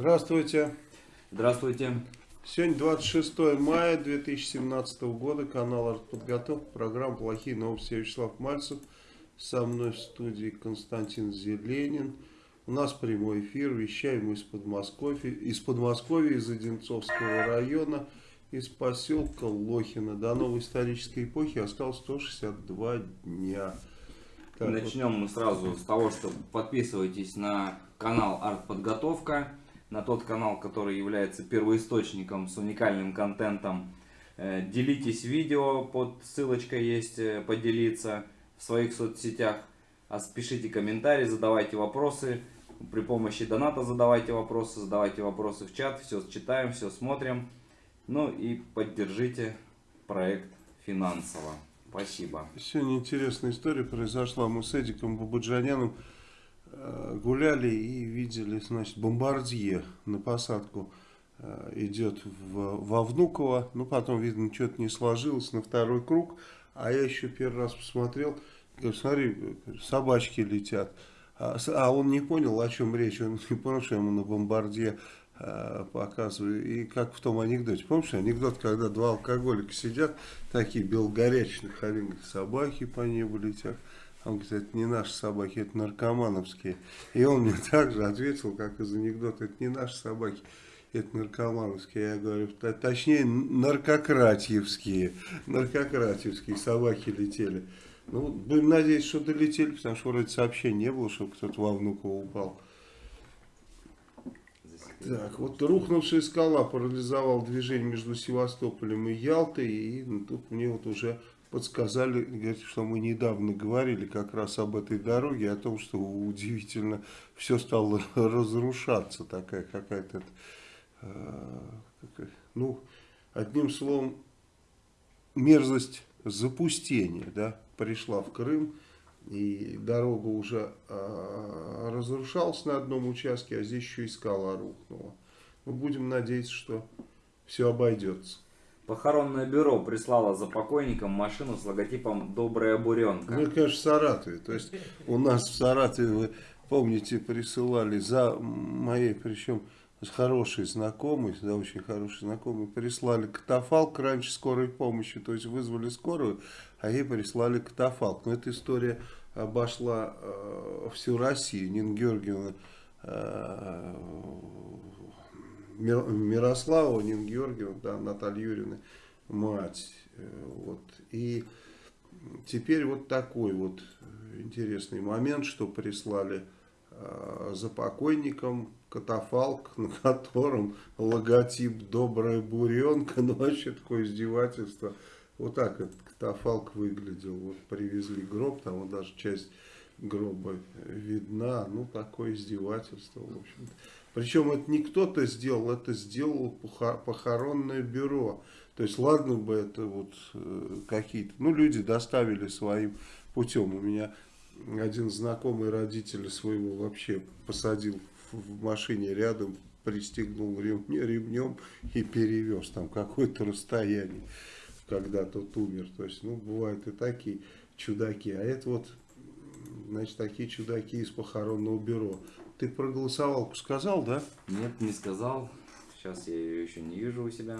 Здравствуйте. Здравствуйте. Сегодня 26 мая 2017 года, канал Артподготовка, программа «Плохие новости». Я Вячеслав Мальцев, со мной в студии Константин Зеленин. У нас прямой эфир, вещаем мы из Подмосковья, из Подмосковья, из Одинцовского района, из поселка Лохина. До новой исторической эпохи осталось 162 дня. Так, Начнем вот. мы сразу с того, что подписывайтесь на канал Артподготовка на тот канал, который является первоисточником с уникальным контентом. Э, делитесь видео, под ссылочкой есть э, поделиться в своих соцсетях. А пишите комментарии, задавайте вопросы. При помощи доната задавайте вопросы, задавайте вопросы в чат. Все читаем, все смотрим. Ну и поддержите проект финансово. Спасибо. Сегодня интересная история произошла. Мы с Эдиком Бабаджаняном гуляли и видели, значит, бомбардье на посадку э, идет в, во Внуково. Ну, потом, видно, что-то не сложилось на второй круг. А я еще первый раз посмотрел, говорю, смотри, собачки летят. А, а он не понял, о чем речь. Он не понял, что ему на бомбардье э, показываю. И как в том анекдоте. Помнишь анекдот, когда два алкоголика сидят, такие белгорячных, один собаки по небу летят. Он говорит, это не наши собаки, это наркомановские. И он мне также ответил, как из анекдота, это не наши собаки, это наркомановские. Я говорю, точнее, наркократьевские. Наркократьевские собаки летели. Ну, будем надеяться, что долетели, потому что вроде сообщения не было, чтобы кто-то во Внуково упал. Так, вот рухнувшая скала парализовала движение между Севастополем и Ялтой. И ну, тут мне вот уже подсказали, говорит, что мы недавно говорили как раз об этой дороге, о том, что удивительно все стало разрушаться, такая какая-то, э, ну, одним словом, мерзость запустения, да, пришла в Крым, и дорога уже э, разрушалась на одном участке, а здесь еще и скала рухнула. Мы будем надеяться, что все обойдется. Похоронное бюро прислало за покойником машину с логотипом «Добрая буренка». Ну, конечно, в Саратове. То есть у нас в Саратове, вы помните, присылали за моей, причем хороший знакомый, да, очень хороший знакомый, прислали катафалк раньше скорой помощи, то есть вызвали скорую, а ей прислали катафалк. Но эта история обошла э, всю Россию. Нина Георгиевна э, Мирослава Нин Георгиевна, да, Наталья Юрьевна, мать. Э, вот. И теперь вот такой вот интересный момент, что прислали э, за покойником катафалк, на котором логотип «Добрая буренка», ну вообще такое издевательство. Вот так этот катафалк выглядел. Вот привезли гроб, там вот даже часть гроба видна. Ну, такое издевательство, в общем-то. Причем это не кто-то сделал, это сделало похоронное бюро. То есть, ладно бы это вот э, какие-то, ну, люди доставили своим путем. У меня один знакомый родитель своего вообще посадил в машине рядом, пристегнул ремнем, ремнем и перевез там какое-то расстояние, когда тот умер. То есть, ну, бывают и такие чудаки. А это вот, значит, такие чудаки из похоронного бюро. Ты про голосовалку сказал, да? Нет, не сказал. Сейчас я ее еще не вижу у себя.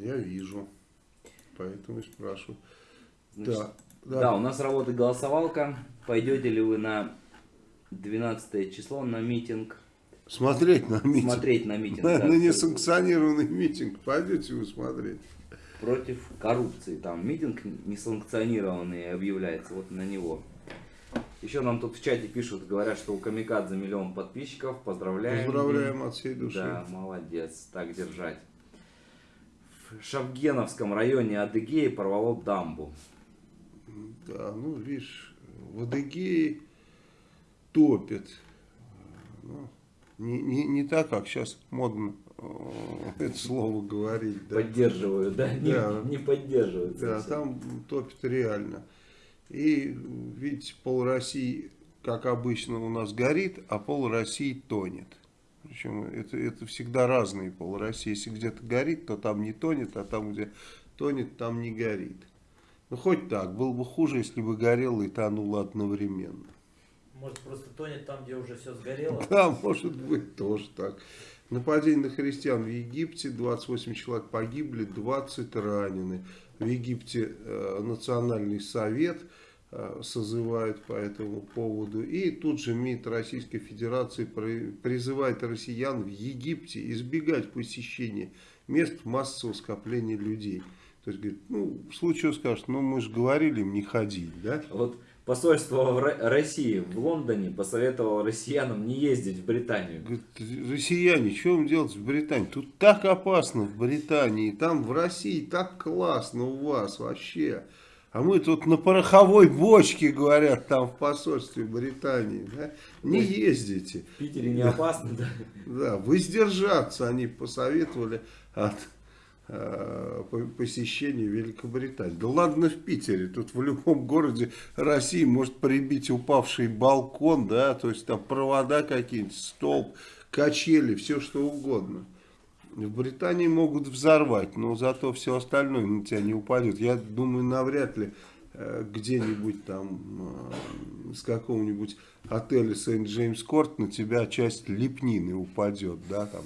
Я вижу. Поэтому и спрашиваю. Значит, да, да. да, у нас работает голосовалка. Пойдете ли вы на 12 число на митинг? Смотреть на митинг. Смотреть на митинг. На, на несанкционированный митинг. Пойдете вы смотреть. Против коррупции. Там митинг несанкционированный объявляется. Вот на него. Еще нам тут в чате пишут, говорят, что у Камикадзе миллион подписчиков. Поздравляем. Поздравляем от всей души. Да, молодец. Так держать. В Шавгеновском районе Адыгеи порвало дамбу. Да, ну, видишь, в Адыгее топят. Ну, не, не, не так, как сейчас модно это слово говорить. Да? Поддерживаю, да? да. Не, не поддерживают. Да, там топит реально. И, видите, пол России, как обычно, у нас горит, а пол России тонет. Причем это, это всегда разные пол России. Если где-то горит, то там не тонет, а там, где тонет, там не горит. Ну, хоть так. Было бы хуже, если бы горело и тонуло одновременно. Может, просто тонет там, где уже все сгорело? Да, может быть, тоже так. Нападение на христиан в Египте, 28 человек погибли, 20 ранены. В Египте э, национальный совет э, созывает по этому поводу. И тут же МИД Российской Федерации призывает россиян в Египте избегать посещения мест массового скопления людей. То есть, говорит, ну, в случае скажут, ну, мы же говорили им не ходить, да? Вот посольство России в Лондоне посоветовало россиянам не ездить в Британию. Говорит, россияне, что вам делать в Британии? Тут так опасно в Британии, там в России так классно у вас вообще. А мы тут на пороховой бочке, говорят, там в посольстве Британии. Да? Не ездите. В Питере не опасно, да? Да, воздержаться они посоветовали от Э, посещения Великобритании. Да ладно в Питере, тут в любом городе России может прибить упавший балкон, да, то есть там провода какие-нибудь, столб, качели, все что угодно. В Британии могут взорвать, но зато все остальное на тебя не упадет. Я думаю, навряд ли э, где-нибудь там э, с какого-нибудь отеля Сент-Джеймс-Корт на тебя часть лепнины упадет, да, там.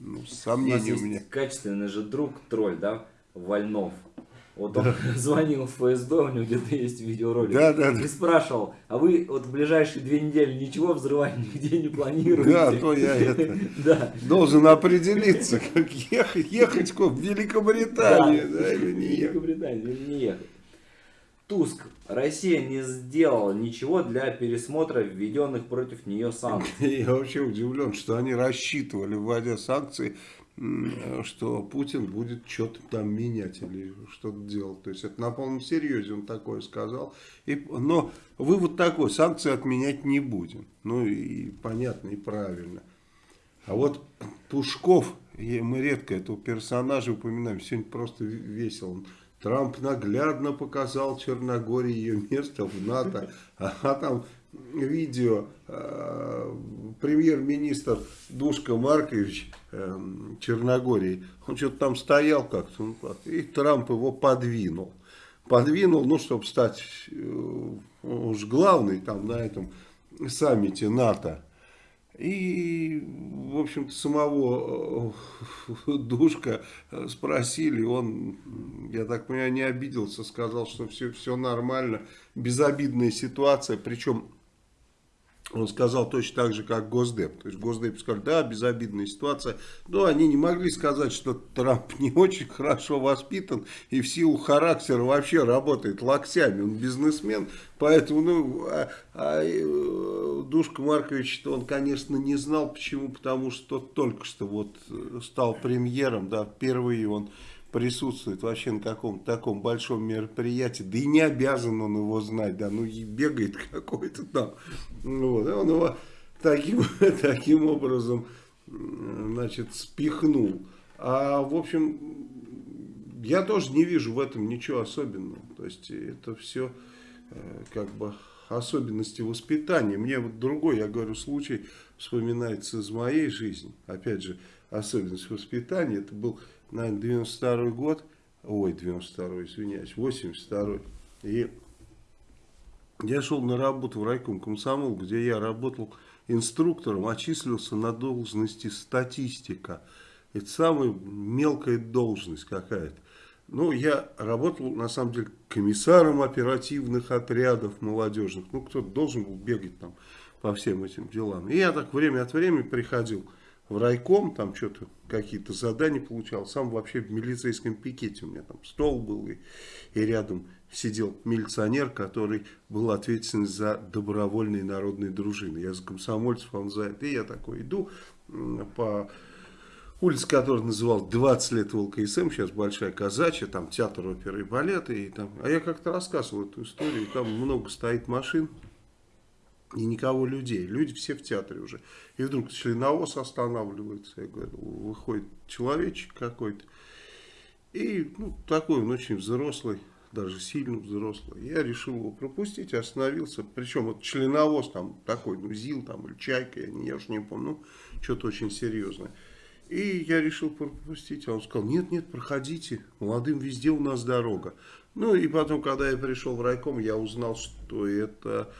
Ну, сомнения у, у меня. качественный же друг, тролль, да, Вольнов. Вот он звонил в ФСБ, у него где-то есть видеоролик. Да, да, да. И спрашивал, а вы вот в ближайшие две недели ничего взрывать нигде не планируете? Да, то я это да. должен определиться, как ехать, ехать в Великобританию, да, да или не ехать. Великобританию или не ехать. Туск. Россия не сделала ничего для пересмотра введенных против нее санкций. Я вообще удивлен, что они рассчитывали, вводя санкции, что Путин будет что-то там менять или что-то делать. То есть это на полном серьезе он такое сказал. И, но вывод такой, санкции отменять не будем. Ну и понятно, и правильно. А вот Пушков, мы редко этого персонажа упоминаем, сегодня просто весело. Трамп наглядно показал Черногории ее место в НАТО, а там видео э, премьер-министр Душка Маркович э, Черногории, он что-то там стоял как-то, ну, и Трамп его подвинул. Подвинул, ну, чтобы стать э, уж главный там на этом саммите НАТО. И, в общем-то, самого э, Душка спросили, он, я так понимаю, не обиделся, сказал, что все, все нормально, безобидная ситуация, причем он сказал точно так же, как Госдеп. То есть Госдеп сказал, да, безобидная ситуация. Но они не могли сказать, что Трамп не очень хорошо воспитан и в силу характера вообще работает локтями. Он бизнесмен, поэтому, ну, а, а, э, Душка Маркович, он, конечно, не знал, почему. Потому что только что вот стал премьером, да, впервые он присутствует вообще на каком-то таком большом мероприятии, да и не обязан он его знать, да, ну и бегает какой-то там, вот, он его таким, таким образом, значит, спихнул. А, в общем, я тоже не вижу в этом ничего особенного, то есть это все э, как бы особенности воспитания. Мне вот другой, я говорю, случай вспоминается из моей жизни, опять же, особенность воспитания, это был наверное, 92 год, ой, 92 извиняюсь, 82 и я шел на работу в райком комсомол, где я работал инструктором, очислился на должности статистика. Это самая мелкая должность какая-то. Ну, я работал, на самом деле, комиссаром оперативных отрядов молодежных. Ну, кто-то должен был бегать там по всем этим делам. И я так время от времени приходил в райком, там что-то, какие-то задания получал. Сам вообще в милицейском пикете у меня там стол был, и, и рядом сидел милиционер, который был ответственен за добровольные народные дружины. Я за комсомольцев, он за это. И я такой иду по улице, которая называлась 20 лет ВЛКСМ, сейчас Большая Казачья, там театр оперы и балета. И там, а я как-то рассказывал эту историю, там много стоит машин. И никого людей. Люди все в театре уже. И вдруг членовоз останавливается. Я говорю, выходит человечек какой-то. И ну, такой он очень взрослый, даже сильно взрослый. Я решил его пропустить, остановился. Причем вот членовоз там такой, ну ЗИЛ там или Чайка, я, не, я уж не помню, ну что-то очень серьезное. И я решил пропустить, а он сказал, нет, нет, проходите, молодым везде у нас дорога. Ну и потом, когда я пришел в райком, я узнал, что это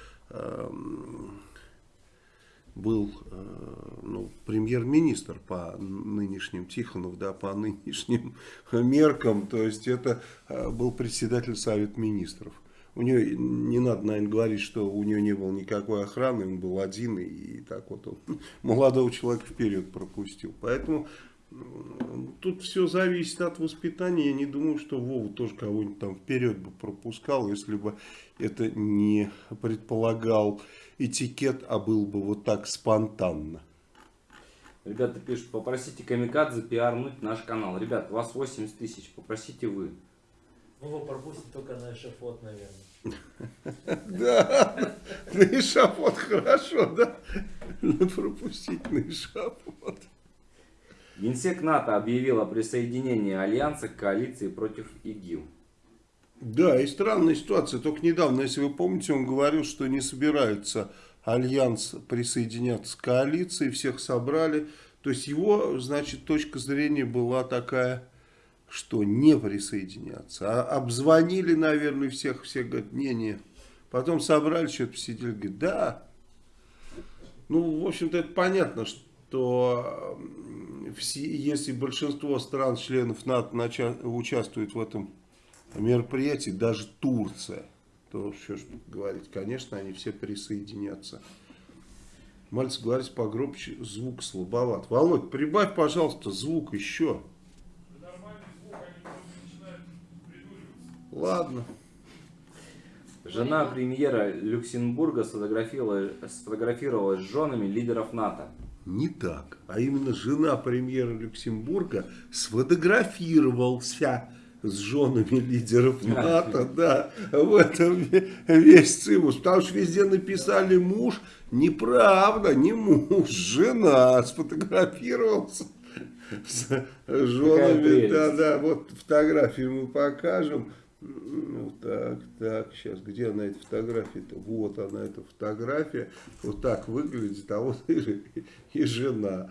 был э, ну, премьер-министр по нынешним Тихонов, да, по нынешним меркам, то есть это э, был председатель Совета Министров. У нее, не надо, наверное, говорить, что у нее не было никакой охраны, он был один, и так вот он молодого человека вперед пропустил. Поэтому тут все зависит от воспитания. Я не думаю, что Вова тоже кого-нибудь там вперед бы пропускал, если бы это не предполагал этикет, а был бы вот так спонтанно. Ребята пишут, попросите Камикадзе пиарнуть наш канал. Ребят, у вас 80 тысяч, попросите вы. Вова пропустит только на эшафот, наверное. Да, на эшафот хорошо, да? Пропустить на эшафот. Генсек НАТО объявил о присоединении Альянса к коалиции против ИГИЛ. Да, и странная ситуация. Только недавно, если вы помните, он говорил, что не собирается Альянс присоединяться к коалиции, всех собрали. То есть его, значит, точка зрения была такая, что не присоединяться. А обзвонили, наверное, всех, все говорят, не-не. Потом собрали, что-то посидели, говорят, да. Ну, в общем-то, это понятно, что все, если большинство стран-членов НАТО участвует в этом мероприятии, даже Турция, то что ж говорить, конечно, они все присоединятся. Мальцев говорит погромче, звук слабоват. Володь, прибавь, пожалуйста, звук еще. Ладно. Жена премьера Люксембурга сфотографировалась, сфотографировалась с женами лидеров НАТО. Не так, а именно жена премьера Люксембурга сфотографировался с женами лидеров НАТО, да, в этом весь цимус, потому что везде написали муж, неправда, не муж, жена сфотографировался с женами, да, да, вот фотографию мы покажем, ну, так, так, сейчас, где она, эта фотография-то? Вот она, эта фотография. Вот так выглядит, а вот и, и жена.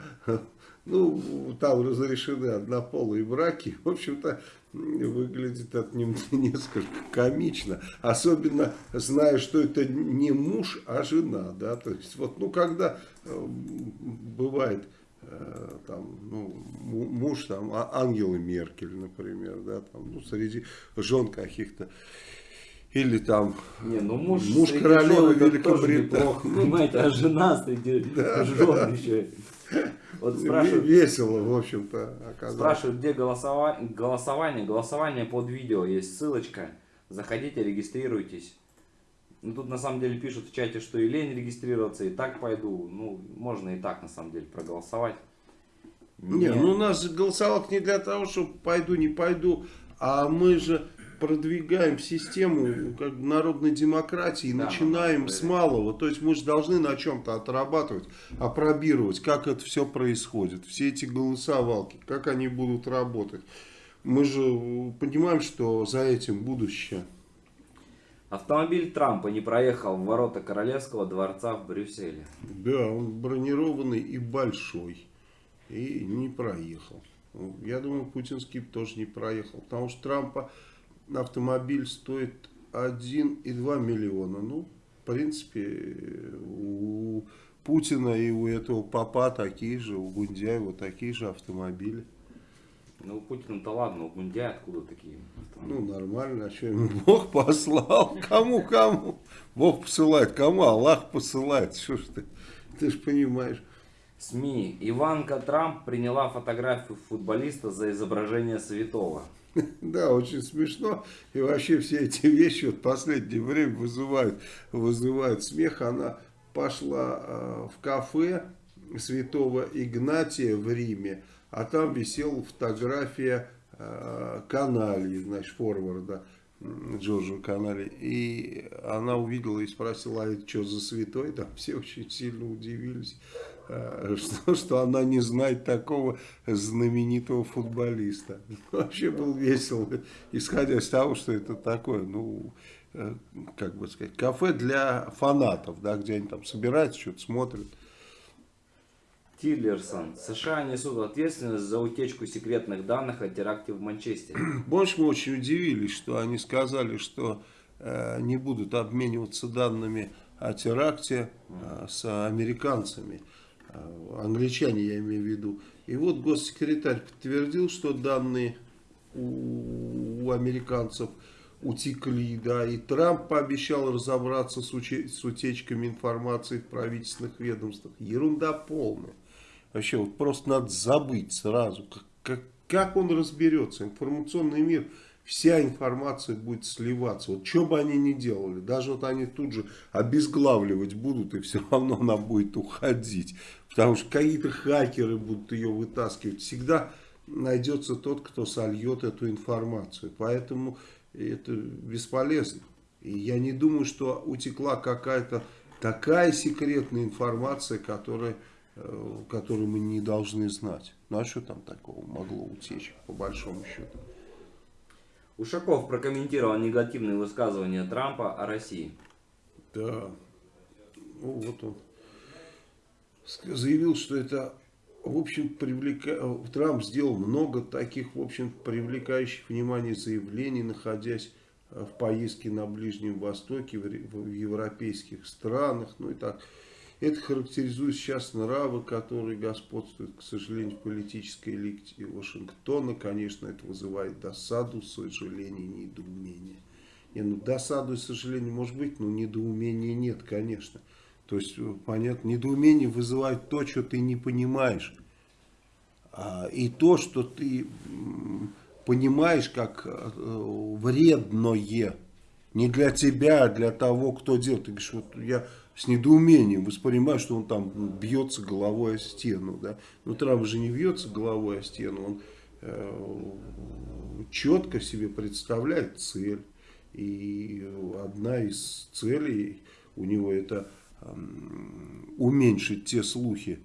Ну, там разрешены однополые браки. В общем-то, выглядит это несколько комично. Особенно зная, что это не муж, а жена. Да? То есть, вот, ну, когда э, бывает там, ну, муж там, а Ангелы Меркель, например, да, там, ну, среди жен каких-то, или там не, ну муж, муж королевы Великобритании. Понимаете, а жена среди да, жен да. еще. Вот спрашивают, Весело, в общем-то, оказалось. Спрашивают, где голосование, голосование. Голосование под видео, есть ссылочка. Заходите, регистрируйтесь. Ну, тут на самом деле пишут в чате, что и лень регистрироваться, и так пойду. Ну, можно и так на самом деле проголосовать. Не, ну у нас голосовалка не для того, чтобы пойду, не пойду, а мы же продвигаем систему как бы, народной демократии, да, начинаем да, с малого. То есть мы же должны на чем-то отрабатывать, опробировать, как это все происходит. Все эти голосовалки, как они будут работать. Мы же понимаем, что за этим будущее. Автомобиль Трампа не проехал в ворота Королевского дворца в Брюсселе. Да, он бронированный и большой. И не проехал. Я думаю, путинский тоже не проехал. Потому что Трампа автомобиль стоит 1,2 миллиона. Ну, в принципе, у Путина и у этого папа такие же, у Гундяева такие же автомобили. Ну, у Путина-то ладно, у Гундяя откуда такие? Ну, нормально, а что ему Бог послал? Кому-кому? Бог посылает, кому Аллах посылает? Что ж ты, ты же понимаешь. СМИ. Иванка Трамп приняла фотографию футболиста за изображение святого. Да, очень смешно. И вообще все эти вещи вот в последнее время вызывают, вызывают смех. Она пошла э, в кафе святого Игнатия в Риме а там висела фотография э, каналии, значит, форварда. Джорджу канале. И она увидела и спросила, а это что за святой? Там все очень сильно удивились, э, что, что она не знает такого знаменитого футболиста. Вообще был весело, исходя из того, что это такое, ну, э, как бы сказать, кафе для фанатов, да, где они там собираются, что-то смотрят. Тиллерсон. США несут ответственность за утечку секретных данных о теракте в Манчестере. Больше мы очень удивились, что они сказали, что э, не будут обмениваться данными о теракте э, с американцами. Э, англичане, я имею в виду. И вот госсекретарь подтвердил, что данные у, у американцев утекли, да, и Трамп пообещал разобраться с, с утечками информации в правительственных ведомствах. Ерунда полная. Вообще, вот просто надо забыть сразу, как, как, как он разберется. Информационный мир, вся информация будет сливаться. Вот что бы они ни делали, даже вот они тут же обезглавливать будут, и все равно она будет уходить. Потому что какие-то хакеры будут ее вытаскивать. Всегда найдется тот, кто сольет эту информацию. Поэтому это бесполезно. И я не думаю, что утекла какая-то такая секретная информация, которая Э, который мы не должны знать. Ну а что там такого могло утечь, по большому счету? Ушаков прокомментировал негативные высказывания Трампа о России. Да, ну, вот он заявил, что это, в общем, привлека... Трамп сделал много таких, в общем, привлекающих внимание заявлений, находясь в поездке на Ближнем Востоке, в европейских странах, ну и так это характеризует сейчас нравы, которые господствуют, к сожалению, в политической элите Вашингтона. Конечно, это вызывает досаду, сожаление, недоумение. Не, ну, досаду и сожаление может быть, но недоумения нет, конечно. То есть, э, понятно, недоумение вызывает то, что ты не понимаешь. А, и то, что ты понимаешь как э, вредное. Не для тебя, а для того, кто делает. Ты говоришь, вот я с недоумением воспринимаю, что он там бьется головой о стену. Да? Но Трамп же не бьется головой о стену, он э, четко себе представляет цель. И одна из целей у него это э, уменьшить те слухи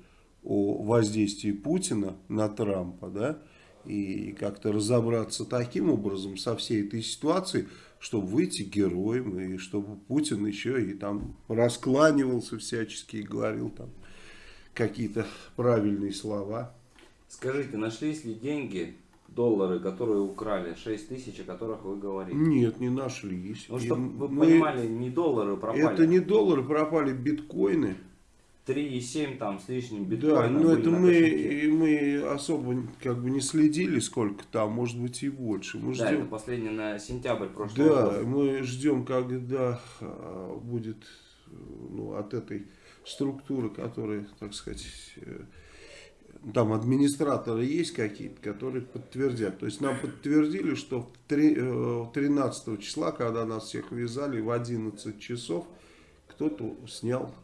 о воздействии Путина на Трампа, да, и как-то разобраться таким образом со всей этой ситуацией, чтобы выйти героем, и чтобы Путин еще и там раскланивался всячески и говорил там какие-то правильные слова. Скажите, нашлись ли деньги, доллары, которые украли, 6 тысяч, о которых вы говорили? Нет, не нашлись. Ну, чтобы вы мы... понимали, не доллары пропали. Это не доллары пропали, биткоины. 3,7 там с лишним биткоина. Да, но это мы, мы особо как бы не следили, сколько там, может быть и больше. Мы да, ждем... это последнее на сентябрь прошлого да, года. мы ждем, когда а, будет ну, от этой структуры, которая, так сказать, э, там администраторы есть какие-то, которые подтвердят. То есть нам подтвердили, что 13 э, числа, когда нас всех вязали, в 11 часов кто-то снял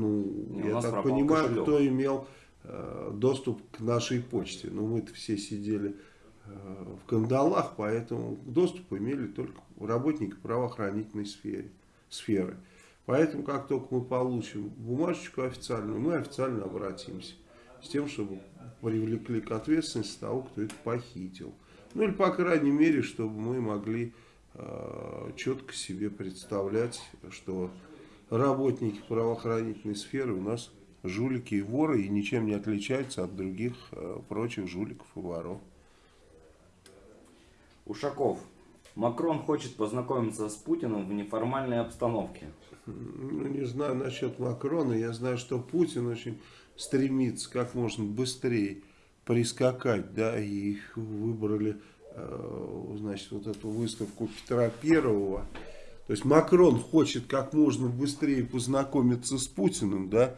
ну, Не, я так понимаю, кошелек. кто имел э, доступ к нашей почте. Но ну, мы-то все сидели э, в кандалах, поэтому доступ имели только работники правоохранительной сферы. сферы. Поэтому, как только мы получим бумажечку официальную, мы официально обратимся с тем, чтобы привлекли к ответственности того, кто это похитил. Ну или, по крайней мере, чтобы мы могли э, четко себе представлять, что работники правоохранительной сферы у нас жулики и воры и ничем не отличаются от других э, прочих жуликов и воров. Ушаков. Макрон хочет познакомиться с Путиным в неформальной обстановке. Ну, не знаю насчет Макрона. Я знаю, что Путин очень стремится как можно быстрее прискакать, да, и выбрали, э, значит, вот эту выставку Петра Первого. То есть Макрон хочет как можно быстрее познакомиться с Путиным, да,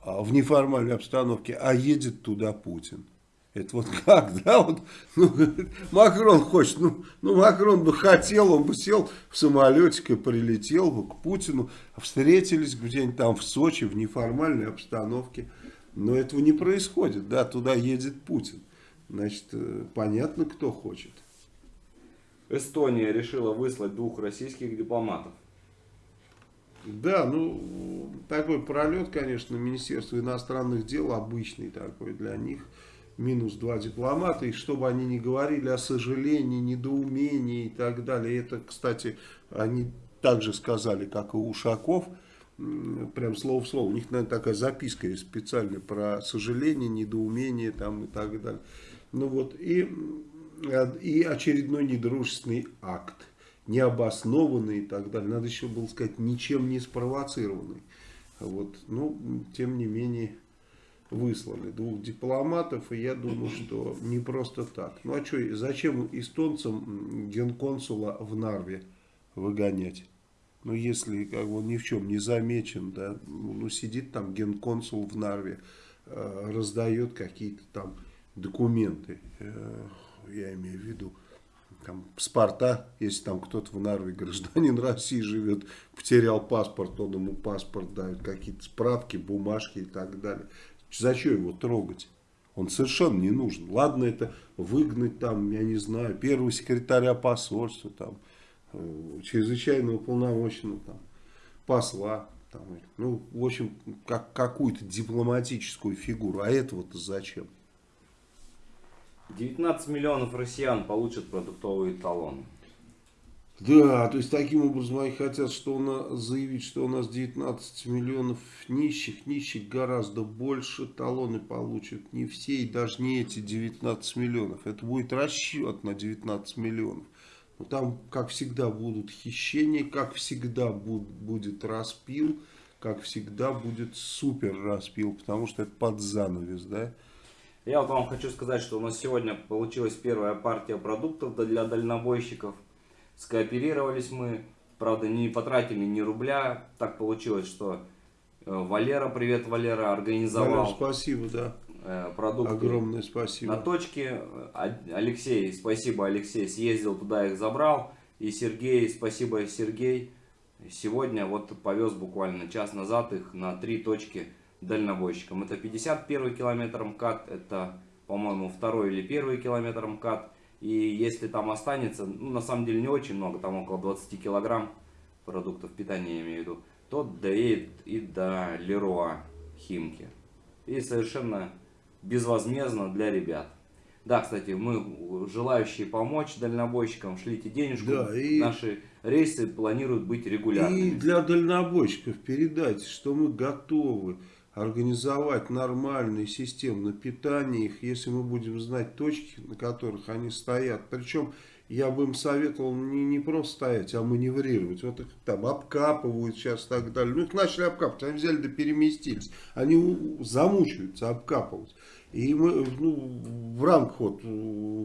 а, в неформальной обстановке, а едет туда Путин. Это вот как, да, вот, ну, Макрон хочет, ну, ну, Макрон бы хотел, он бы сел в самолетик и прилетел бы к Путину, встретились где-нибудь там в Сочи в неформальной обстановке. Но этого не происходит, да, туда едет Путин. Значит, э, понятно, кто хочет. Эстония решила выслать двух российских дипломатов. Да, ну, такой пролет, конечно, Министерство иностранных дел обычный такой для них. Минус два дипломата, и чтобы они не говорили о сожалении, недоумении и так далее. Это, кстати, они также сказали, как и Ушаков, прям слово в слово. У них, наверное, такая записка есть специальная про сожаление, недоумение там и так далее. Ну вот, и, и очередной недружественный акт необоснованный и так далее. Надо еще было сказать, ничем не спровоцированный. Вот. Ну, тем не менее, выслали двух дипломатов, и я думаю, что не просто так. Ну, а что, зачем эстонцам генконсула в Нарве выгонять? Ну, если как бы, он ни в чем не замечен, да, ну, сидит там генконсул в Нарве, э, раздает какие-то там документы, э, я имею в виду, там, паспорта, если там кто-то в Нарве, гражданин России живет, потерял паспорт, он ему паспорт дает, какие-то справки, бумажки и так далее. Зачем его трогать? Он совершенно не нужен. Ладно, это выгнать там, я не знаю, первого секретаря посольства, там, э, чрезвычайного полномочного, там, посла, там, ну, в общем, как, какую-то дипломатическую фигуру. А этого-то зачем? 19 миллионов россиян получат продуктовые талоны. Да, то есть таким образом они хотят что у нас, заявить, что у нас 19 миллионов нищих, нищих гораздо больше, талоны получат не все и даже не эти 19 миллионов. Это будет расчет на 19 миллионов. Но там, как всегда, будут хищения, как всегда будет распил, как всегда будет супер распил, потому что это под занавес, да. Я вот вам хочу сказать, что у нас сегодня получилась первая партия продуктов для дальнобойщиков. Скооперировались мы, правда не потратили ни рубля. Так получилось, что э, Валера, привет Валера, организовал. Валера, спасибо, да. Э, продукты Огромное спасибо. На точке. Алексей, спасибо Алексей, съездил туда, их забрал. И Сергей, спасибо Сергей. Сегодня вот повез буквально час назад их на три точки дальнобойщикам. Это 51 километр МКАД, это, по-моему, второй или первый километр МКАД. И если там останется, ну, на самом деле не очень много, там около 20 килограмм продуктов питания, я имею в виду, то доедет и до Леруа Химки. И совершенно безвозмездно для ребят. Да, кстати, мы желающие помочь дальнобойщикам, шлите денежку. Да, и... Наши рейсы планируют быть регулярными. И для дальнобойщиков передайте, что мы готовы организовать нормальные системы питание их, если мы будем знать точки, на которых они стоят. Причем я бы им советовал не, не просто стоять, а маневрировать. Вот их там обкапывают сейчас и так далее. Ну их начали обкапывать, они взяли да переместились. Они замучаются обкапывать. И мы ну, в рамках вот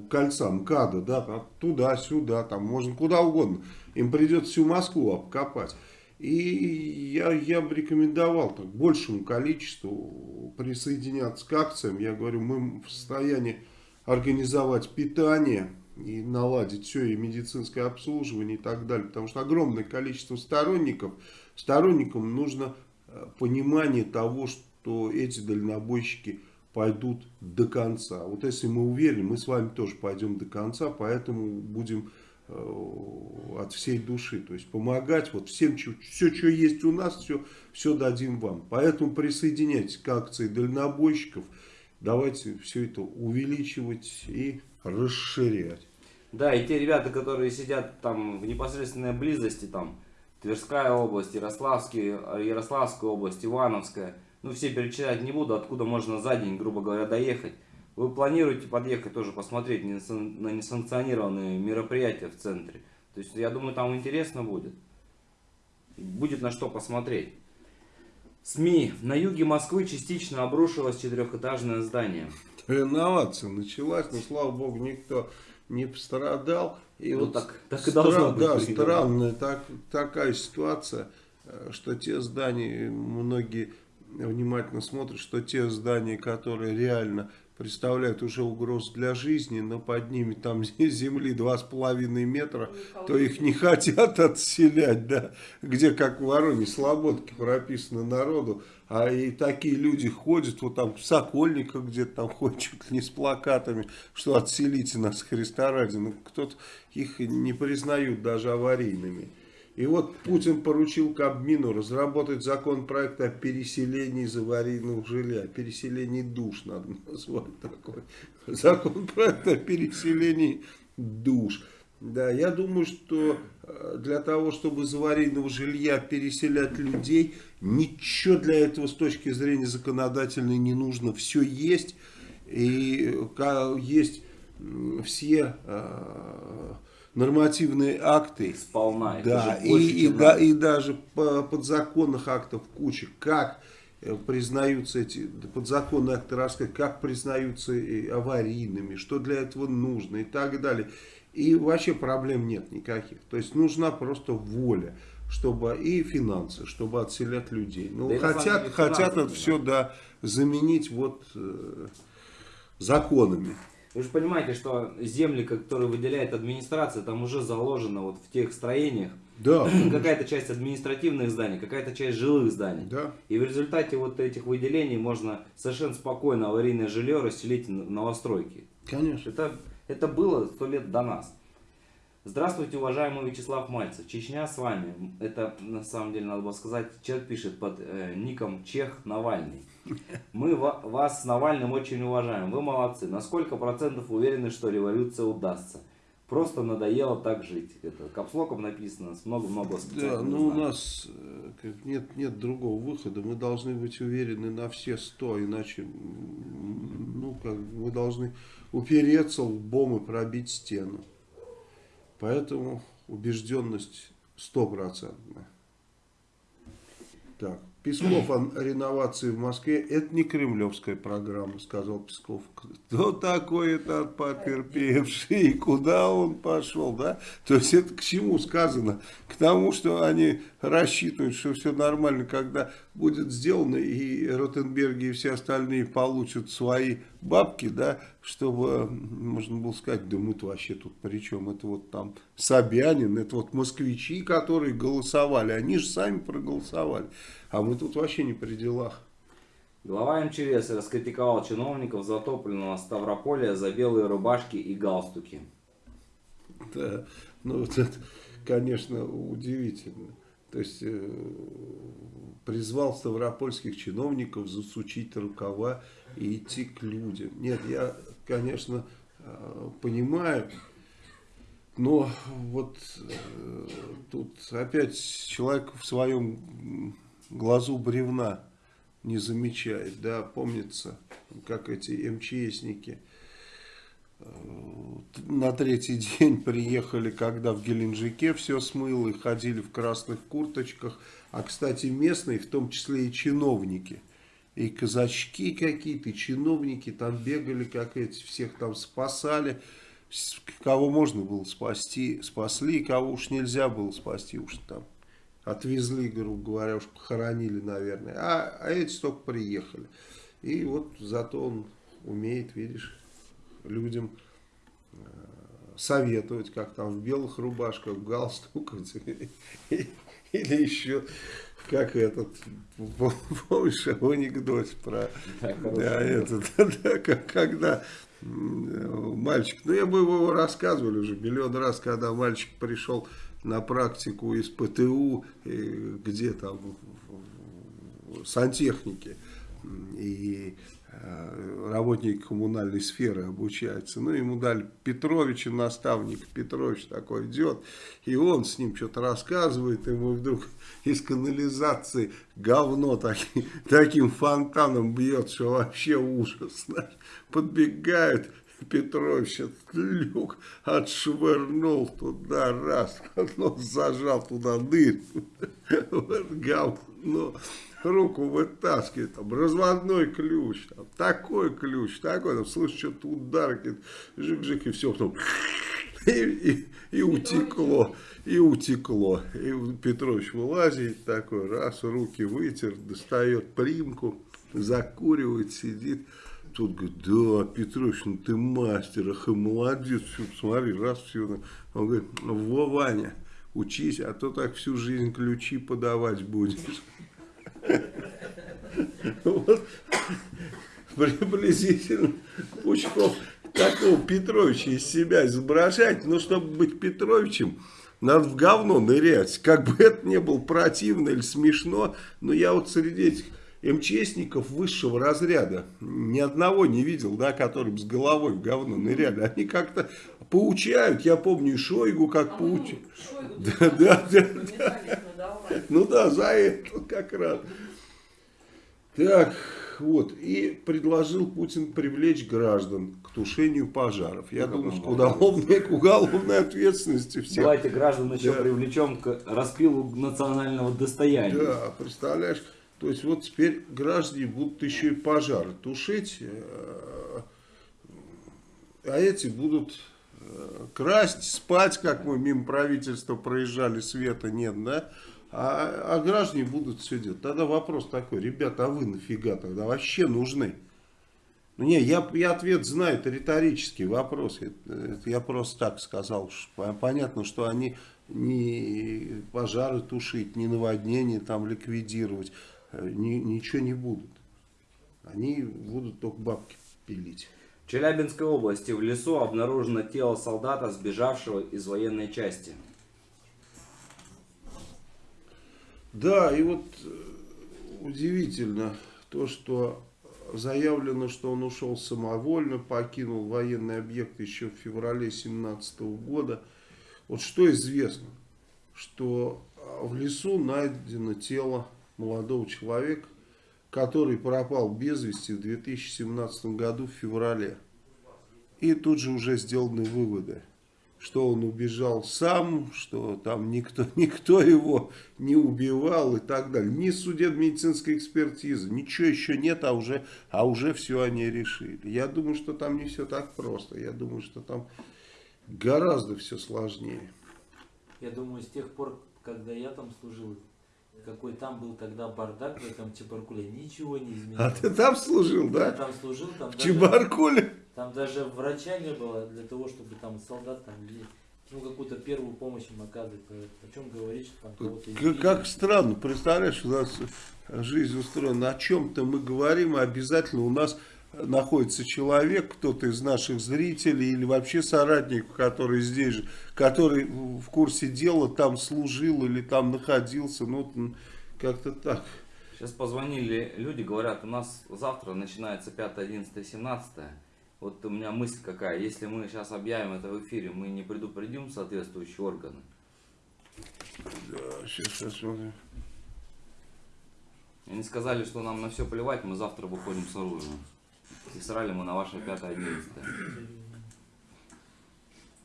кольца МКАДа, да, туда-сюда, там можно куда угодно. Им придется всю Москву обкопать. И я, я бы рекомендовал так, большему количеству присоединяться к акциям. Я говорю, мы в состоянии организовать питание и наладить все, и медицинское обслуживание и так далее. Потому что огромное количество сторонников. Сторонникам нужно э, понимание того, что эти дальнобойщики пойдут до конца. Вот если мы уверены, мы с вами тоже пойдем до конца, поэтому будем от всей души. То есть помогать вот всем, все, что есть у нас, все, все дадим вам. Поэтому присоединяйтесь к акции дальнобойщиков. Давайте все это увеличивать и расширять. Да, и те ребята, которые сидят там в непосредственной близости, там Тверская область, Ярославский, Ярославская область, Ивановская, ну все перечислять не буду, откуда можно за день, грубо говоря, доехать. Вы планируете подъехать тоже посмотреть на несанкционированные мероприятия в центре. То есть я думаю там интересно будет. Будет на что посмотреть. СМИ. На юге Москвы частично обрушилось четырехэтажное здание. Реновация началась, но слава богу никто не пострадал. И ну, вот так, так и должно быть. Да, странная так, такая ситуация, э, что те здания, многие внимательно смотрят, что те здания, которые реально представляют уже угрозу для жизни, но под ними там земли 2,5 метра, то их не хотят отселять, да, где как в Вороне Слободке прописано народу, а и такие люди ходят, вот там в Сокольниках где-то там ходят чуть ли не с плакатами, что отселите нас Христа ради, ну кто-то их не признают даже аварийными. И вот Путин поручил Кабмину разработать законопроект о переселении из аварийного жилья. Переселении душ надо назвать такой. Законопроект о переселении душ. Да, я думаю, что э, для того, чтобы из аварийного жилья переселять людей, ничего для этого с точки зрения законодательной не нужно. Все есть. И есть все э, нормативные акты. Сполна. Да, и, и, да, и даже по подзаконных актов куча. Как э, признаются эти подзаконные акты рассказать, как признаются аварийными, что для этого нужно и так далее. И вообще проблем нет никаких. То есть нужна просто воля чтобы и финансы, чтобы отселять людей. Ну, да хотят, хотят это все да, заменить вот э, законами. Вы же понимаете, что земли, которые выделяет администрация, там уже заложено вот в тех строениях. Да. Какая-то часть административных зданий, какая-то часть жилых зданий. Да. И в результате вот этих выделений можно совершенно спокойно аварийное жилье расселить в новостройки. Конечно. Это, это было сто лет до нас. Здравствуйте, уважаемый Вячеслав Мальцев. Чечня с вами. Это, на самом деле, надо было сказать, человек пишет под э, ником Чех Навальный. Мы вас с Навальным очень уважаем. Вы молодцы. На сколько процентов уверены, что революция удастся? Просто надоело так жить. Это капслоком написано, с много-много Да, но у нас э, нет, нет другого выхода. Мы должны быть уверены на все сто, иначе ну, как, мы должны упереться лбом и пробить стену. Поэтому убежденность стопроцентная. Так. Песков о реновации в Москве, это не кремлевская программа, сказал Песков. Кто такой этот потерпевший, куда он пошел, да? То есть это к чему сказано? К тому, что они рассчитывают, что все нормально, когда будет сделано, и Ротенберги и все остальные получат свои бабки, да, чтобы можно было сказать, да мы-то вообще тут при чем? Это вот там Собянин, это вот москвичи, которые голосовали, они же сами проголосовали. А мы тут вообще не при делах. Глава МЧС раскритиковал чиновников затопленного Ставрополя за белые рубашки и галстуки. Да, ну вот это, конечно, удивительно. То есть э, призвал ставропольских чиновников засучить рукава и идти к людям. Нет, я, конечно, э, понимаю, но вот э, тут опять человек в своем глазу бревна не замечает. Да, помнится, как эти МЧСники на третий день приехали, когда в Геленджике все смыло и ходили в красных курточках. А, кстати, местные, в том числе и чиновники, и казачки какие-то, и чиновники там бегали, как эти, всех там спасали. Кого можно было спасти, спасли, кого уж нельзя было спасти, уж там отвезли, грубо говоря, уж похоронили, наверное. А, а эти только приехали. И вот зато он умеет, видишь, людям э, советовать, как там в белых рубашках, в галстуках, или еще, как этот, помнишь, анекдот про, да, этот, да, когда мальчик, ну я бы его рассказывали уже миллион раз, когда мальчик пришел на практику из ПТУ, где там сантехники и э, работники коммунальной сферы обучаются. Ну, ему дали Петровича, наставник Петрович такой идет, и он с ним что-то рассказывает, ему вдруг из канализации говно таки, таким фонтаном бьет, что вообще ужас. Подбегают, Петрович этот люк отшвырнул туда раз, нос зажал туда дырь, вот говно, руку вытаскивает, там разводной ключ, там, такой ключ, такой, там, слышишь, что-то удар, жик-жик, и все, потом, и, и, и утекло, и утекло, и Петрович вылазит такой, раз, руки вытер, достает примку, закуривает, сидит, тот говорит, да, Петрович, ну ты мастер, ах и молодец, все, посмотри, раз все. Он говорит, во, Ваня, учись, а то так всю жизнь ключи подавать будешь. Вот приблизительно Пучков такого Петровича из себя изображать, но чтобы быть Петровичем, надо в говно нырять. Как бы это не было противно или смешно, но я вот среди этих МЧСников высшего разряда ни одного не видел, да, который с головой в говно ныряли. Они как-то поучают, я помню Шойгу как а поучают. Да, да, да, да. Ну да, за это как раз. Так, вот, и предложил Путин привлечь граждан к тушению пожаров. Я ну, думаю, что уголовной, к уголовной ответственности всех. Давайте граждан еще да. привлечем к распилу национального достояния. Да, представляешь, то есть вот теперь граждане будут еще и пожары тушить, э, а эти будут э, красть, спать, как мы мимо правительства проезжали, света нет, да? А, а граждане будут все делать. Тогда вопрос такой, ребята, а вы нафига тогда вообще нужны? Ну, не, я, я ответ знаю, это риторический вопрос. Это, это я просто так сказал. Что, понятно, что они не пожары тушить, не наводнения там ликвидировать, э, ни, ничего не будут. Они будут только бабки пилить. В Челябинской области в лесу обнаружено тело солдата, сбежавшего из военной части. Да, и вот э, удивительно то, что заявлено, что он ушел самовольно, покинул военный объект еще в феврале 2017 года. Вот что известно, что а, в лесу найдено тело молодого человека, который пропал без вести в 2017 году в феврале. И тут же уже сделаны выводы что он убежал сам, что там никто, никто его не убивал и так далее. Ни судебно-медицинской экспертизы, ничего еще нет, а уже, а уже все они решили. Я думаю, что там не все так просто. Я думаю, что там гораздо все сложнее. Я думаю, с тех пор, когда я там служил, какой там был тогда бардак в этом Чебаркуле, ничего не изменилось. А ты там служил, да? Я там служил. Там в даже... Чебаркуле? Там даже врача не было для того, чтобы там солдат там ну, какую-то первую помощь им оказывать. О чем говорить, что там кого-то как, как странно, представляешь, у нас жизнь устроена. О чем-то мы говорим, и обязательно у нас находится человек, кто-то из наших зрителей или вообще соратник, который здесь же, который в курсе дела там служил или там находился, ну, как-то так. Сейчас позвонили люди, говорят, у нас завтра начинается 5, 11, 17 вот у меня мысль какая, если мы сейчас объявим это в эфире, мы не предупредим соответствующие органы? Да, сейчас посмотрим. Они сказали, что нам на все плевать, мы завтра выходим с оружием. И срали мы на ваше 5-11.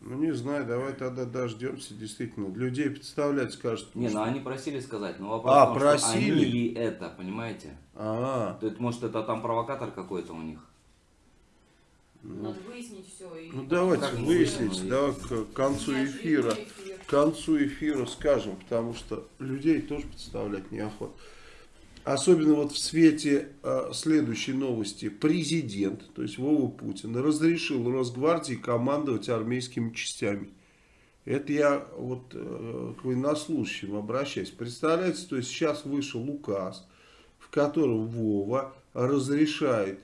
Ну не знаю, давай тогда дождемся, действительно. Людей представлять скажут. Не, ну они просили сказать, но вопрос а, том, просили? что они ли это, понимаете? А, -а, -а. может это там провокатор какой-то у них? Надо выяснить все. И... Ну давайте как выяснить, да, к концу эфира. К концу эфира скажем, потому что людей тоже представлять неохота. Особенно вот в свете э, следующей новости. Президент, то есть Вова Путин, разрешил Росгвардии командовать армейскими частями. Это я вот э, к военнослужащим обращаюсь. Представляете, то есть сейчас вышел указ, в котором Вова разрешает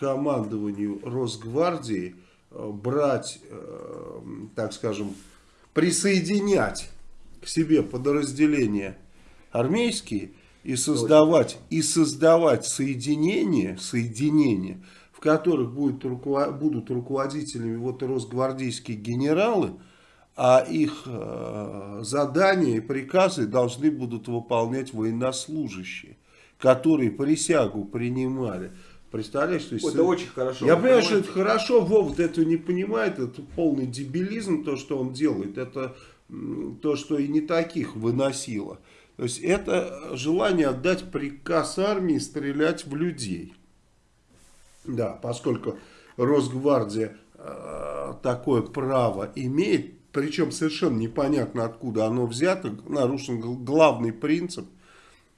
командованию Росгвардии э, брать, э, так скажем, присоединять к себе подразделения армейские и создавать, и создавать соединения, соединения, в которых будет, будут руководителями вот росгвардейские генералы, а их э, задания и приказы должны будут выполнять военнослужащие, которые присягу принимали. Представляешь, то есть... Это очень хорошо. Я понимаю, что это хорошо, Вова этого не понимает, это полный дебилизм, то, что он делает, это то, что и не таких выносило. То есть это желание отдать приказ армии стрелять в людей. Да, поскольку Росгвардия э, такое право имеет, причем совершенно непонятно откуда оно взято, нарушен главный принцип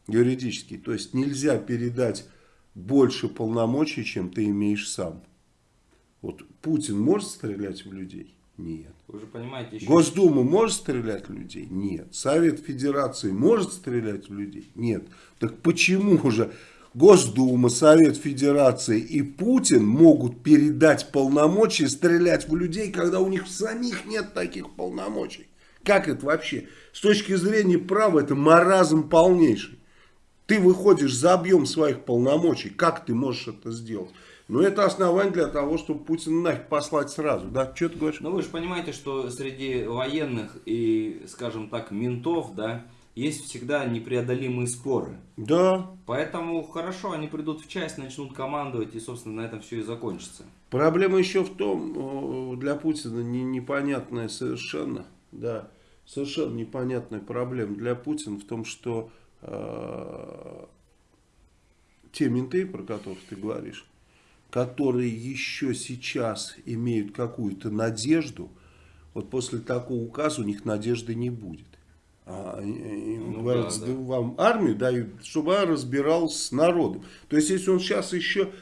юридический, то есть нельзя передать больше полномочий, чем ты имеешь сам. Вот Путин может стрелять в людей? Нет. Вы же понимаете, еще... Госдума может стрелять в людей? Нет. Совет Федерации может стрелять в людей? Нет. Так почему же Госдума, Совет Федерации и Путин могут передать полномочия стрелять в людей, когда у них самих нет таких полномочий? Как это вообще? С точки зрения права это маразм полнейший. Ты выходишь за объем своих полномочий. Как ты можешь это сделать? Ну, это основание для того, чтобы Путина нафиг послать сразу. Да, что ты говоришь? Ну, вы же понимаете, что среди военных и, скажем так, ментов, да, есть всегда непреодолимые споры. Да. Поэтому хорошо, они придут в часть, начнут командовать, и, собственно, на этом все и закончится. Проблема еще в том, для Путина не, непонятная совершенно, да, совершенно непонятная проблема для Путина в том, что э, те менты, про которых ты говоришь, которые еще сейчас имеют какую-то надежду, вот после такого указа у них надежды не будет. А, им ну, говорят, да, да. вам армию дают, чтобы она разбиралась с народом. То есть, если он сейчас еще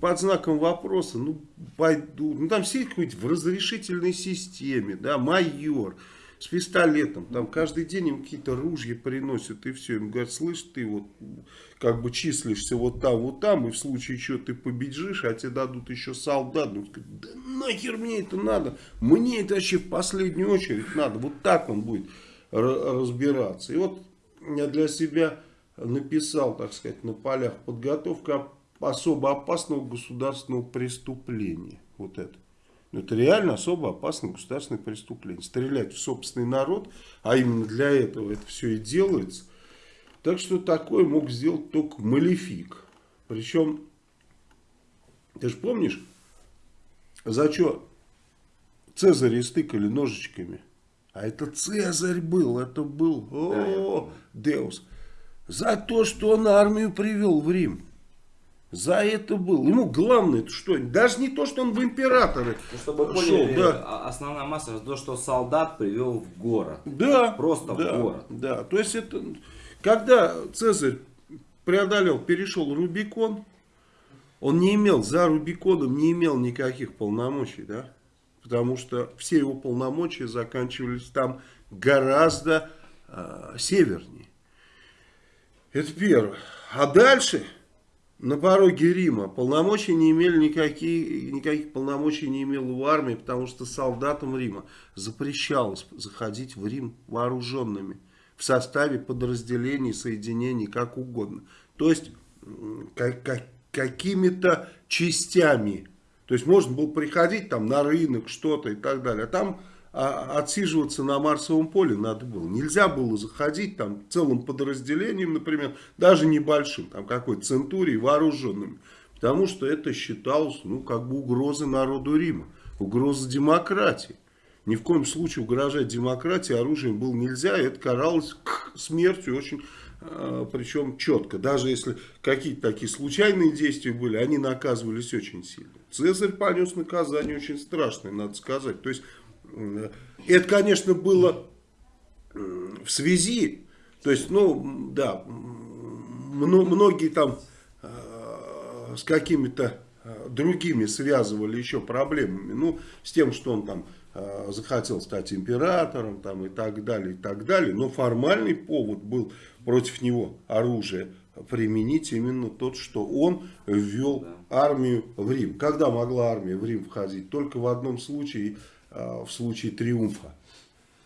под знаком вопроса, ну, пойду, ну, там сидит какой-нибудь в разрешительной системе, да, майор, с пистолетом. Там каждый день им какие-то ружья приносят и все. Им говорят, слышь, ты вот как бы числишься вот там, вот там, и в случае чего ты побежишь, а тебе дадут еще солдат. Ну, да нахер мне это надо? Мне это вообще в последнюю очередь надо. Вот так он будет разбираться. И вот я для себя написал, так сказать, на полях подготовка особо опасного государственного преступления. Вот это. Это реально особо опасное государственное преступление. Стрелять в собственный народ, а именно для этого это все и делается. Так что такое мог сделать только Малефик. Причем, ты же помнишь, за что Цезаря стыкали ножичками? А это Цезарь был, это был, о, Деус. За то, что он армию привел в Рим. За это был. Ему главное это что? Даже не то, что он в императоры ну, Чтобы шел, поняли, да. А, основная масса, то, что солдат привел в город. Да. Просто да, в город. Да, то есть это... Когда Цезарь преодолел, перешел Рубикон, он не имел, за Рубиконом не имел никаких полномочий, да? Потому что все его полномочия заканчивались там гораздо э, севернее. Это первое. А дальше на пороге Рима полномочий не имели никакие, никаких полномочий не имел в армии, потому что солдатам Рима запрещалось заходить в Рим вооруженными в составе подразделений, соединений, как угодно. То есть как, как, какими-то частями. То есть можно было приходить там на рынок, что-то и так далее. А там отсиживаться на Марсовом поле надо было. Нельзя было заходить там целым подразделением, например, даже небольшим, там какой-то центурией вооруженными. Потому что это считалось, ну, как бы угрозой народу Рима, угроза демократии. Ни в коем случае угрожать демократии оружием было нельзя, и это каралось смертью очень, э, причем четко. Даже если какие-то такие случайные действия были, они наказывались очень сильно. Цезарь понес наказание очень страшное, надо сказать. То есть это, конечно, было в связи, то есть, ну, да, многие там э, с какими-то э, другими связывали еще проблемами, ну, с тем, что он там э, захотел стать императором там и так далее, и так далее, но формальный повод был против него оружие применить именно тот, что он ввел армию в Рим. Когда могла армия в Рим входить? Только в одном случае – Э, в случае триумфа,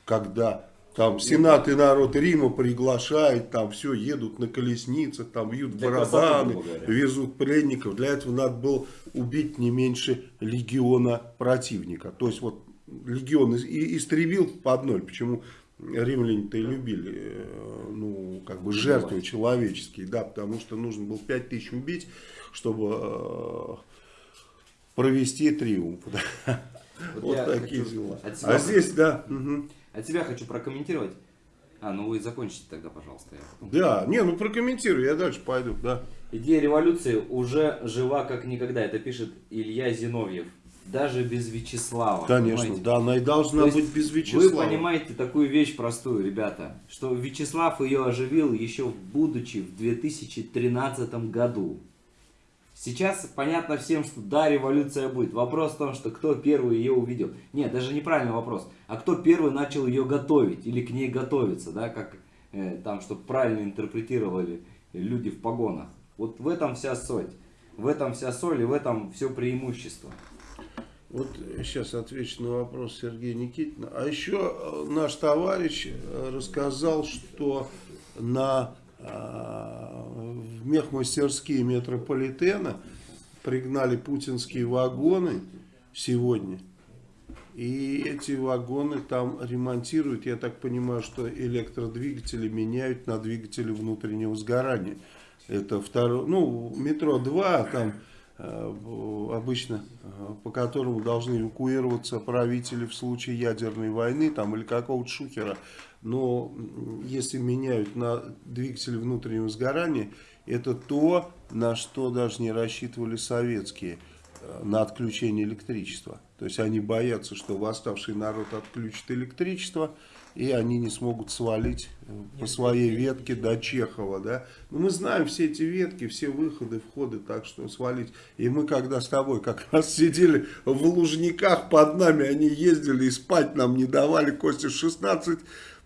когда там Сенат и народ Рима приглашает, там все, едут на колесницах, там бьют барабаны, везут пленников. Для этого надо было убить не меньше легиона противника. То есть вот легион истребил под ноль. Почему римляне-то и любили, э, ну, как бы жертвы человеческие, да, потому что нужно было 5000 убить, чтобы э, провести триумф. Да. Вот, вот такие дела. А здесь, да. Угу. От себя хочу прокомментировать. А, ну вы закончите тогда, пожалуйста. Да, не, ну прокомментирую, я дальше пойду, да. Идея революции уже жива как никогда, это пишет Илья Зиновьев. Даже без Вячеслава. Конечно, понимаете? да, она и должна быть без Вячеслава. Вы понимаете такую вещь простую, ребята, что Вячеслав ее оживил еще будучи в 2013 году. Сейчас понятно всем, что да, революция будет. Вопрос в том, что кто первый ее увидел. Нет, даже неправильный вопрос. А кто первый начал ее готовить или к ней готовиться, да, как э, там, чтобы правильно интерпретировали люди в погонах. Вот в этом вся суть. В этом вся соль и в этом все преимущество. Вот сейчас отвечу на вопрос Сергея Никитина. А еще э, наш товарищ э, рассказал, что на э, в мехмастерские метрополитена пригнали путинские вагоны сегодня. И эти вагоны там ремонтируют, я так понимаю, что электродвигатели меняют на двигатели внутреннего сгорания. Это второе, ну, метро 2, там э, обычно, э, по которому должны эвакуироваться правители в случае ядерной войны там или какого-то шухера. Но если меняют на двигатели внутреннего сгорания, это то, на что даже не рассчитывали советские, э, на отключение электричества. То есть они боятся, что восставший народ отключит электричество, и они не смогут свалить э, по своей ветке до Чехова. Да? Но мы знаем все эти ветки, все выходы, входы, так что свалить. И мы когда с тобой как раз сидели в Лужниках, под нами они ездили и спать нам не давали, Костя, 16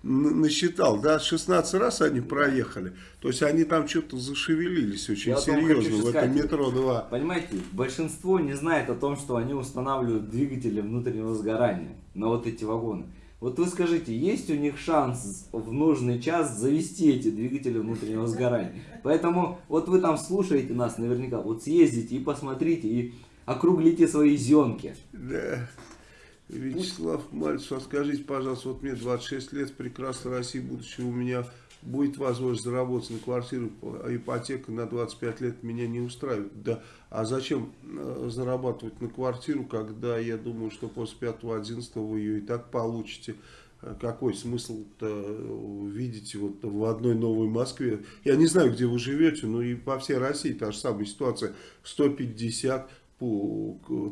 насчитал, да, 16 раз они проехали. То есть они там что-то зашевелились очень Я серьезно в этом метро 2. Понимаете, большинство не знает о том, что они устанавливают двигатели внутреннего сгорания на вот эти вагоны. Вот вы скажите, есть у них шанс в нужный час завести эти двигатели внутреннего сгорания? Поэтому вот вы там слушаете нас наверняка, вот съездите и посмотрите, и округлите свои зенки. Да. Вячеслав Мальцев, а скажите, пожалуйста, вот мне 26 лет, прекрасной России будущего, у меня будет возможность заработать на квартиру, а ипотека на 25 лет меня не устраивает. Да, а зачем э, зарабатывать на квартиру, когда я думаю, что после 5-11 вы ее и так получите? Э, какой смысл-то видеть вот в одной новой Москве? Я не знаю, где вы живете, но и по всей России та же самая ситуация. 150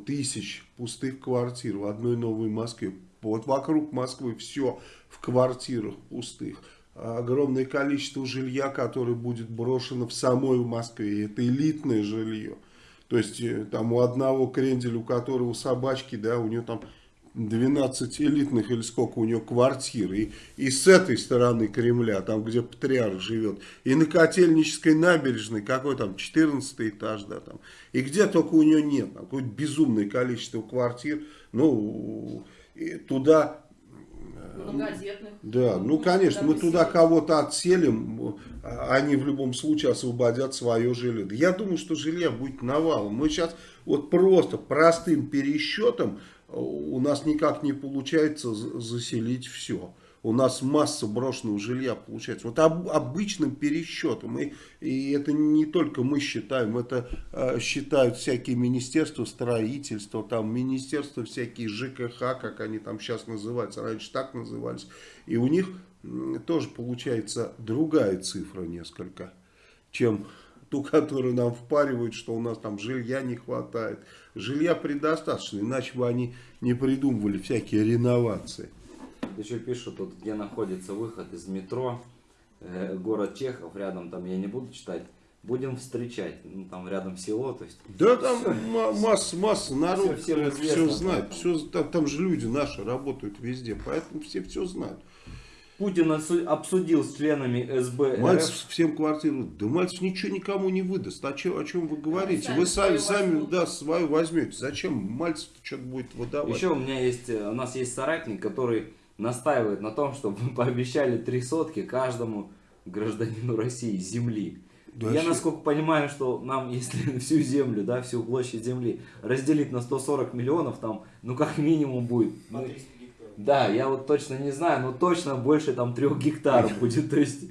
тысяч пустых квартир в одной новой Москве. Вот вокруг Москвы все в квартирах пустых. Огромное количество жилья, которое будет брошено в самой Москве. Это элитное жилье. То есть э, там у одного кренделя, у которого собачки, да, у него там 12 элитных или сколько у него квартир. И, и с этой стороны Кремля, там где патриарх живет. И на Котельнической набережной, какой там 14 этаж, да, там. И где только у него нет. Какое-то безумное количество квартир. Ну, туда Многодетных. Да, ну конечно, мы туда кого-то отселим, они в любом случае освободят свое жилье. Я думаю, что жилья будет навалом. Мы сейчас вот просто простым пересчетом у нас никак не получается заселить все. У нас масса брошенного жилья получается. Вот об, обычным пересчетом. И, и это не только мы считаем, это э, считают всякие министерства строительства, там министерства всякие ЖКХ, как они там сейчас называются, раньше так назывались. И у них э, тоже получается другая цифра несколько, чем ту, которую нам впаривают, что у нас там жилья не хватает. Жилья предостаточно, иначе бы они не придумывали всякие реновации. Еще пишут, тут, где находится выход из метро, э, город Чехов, рядом там, я не буду читать, будем встречать, ну, там рядом село, то есть... Да, там масса, масса народ, все, все, все знает, все, там, там же люди наши работают везде, поэтому все все знают. Путин обсудил с членами СБ Мальцев всем квартиру. Да Мальцев ничего никому не выдаст. А чё, о чем вы говорите? Сами вы сами, сами да, свою возьмете. Зачем Мальцев что-то будет выдавать? Еще у меня есть, э, у нас есть соратник, который настаивает на том, чтобы мы пообещали три сотки каждому гражданину России земли. Да Я, насколько понимаю, что нам, если всю землю, да, всю площадь земли разделить на 140 миллионов, там, ну, как минимум будет. Ну, да, я вот точно не знаю, но точно больше там трех гектаров будет. То есть,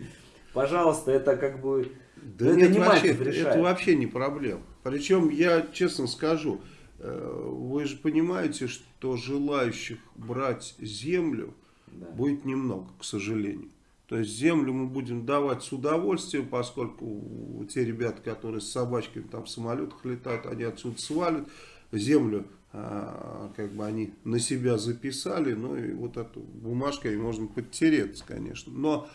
пожалуйста, это как бы... Да это нет, не вообще, это вообще не проблема. Причем, я честно скажу, вы же понимаете, что желающих брать землю да. будет немного, к сожалению. То есть землю мы будем давать с удовольствием, поскольку те ребята, которые с собачками там в самолетах летают, они отсюда свалят. Землю как бы они на себя записали, ну и вот эту бумажкой можно подтереться, конечно. Но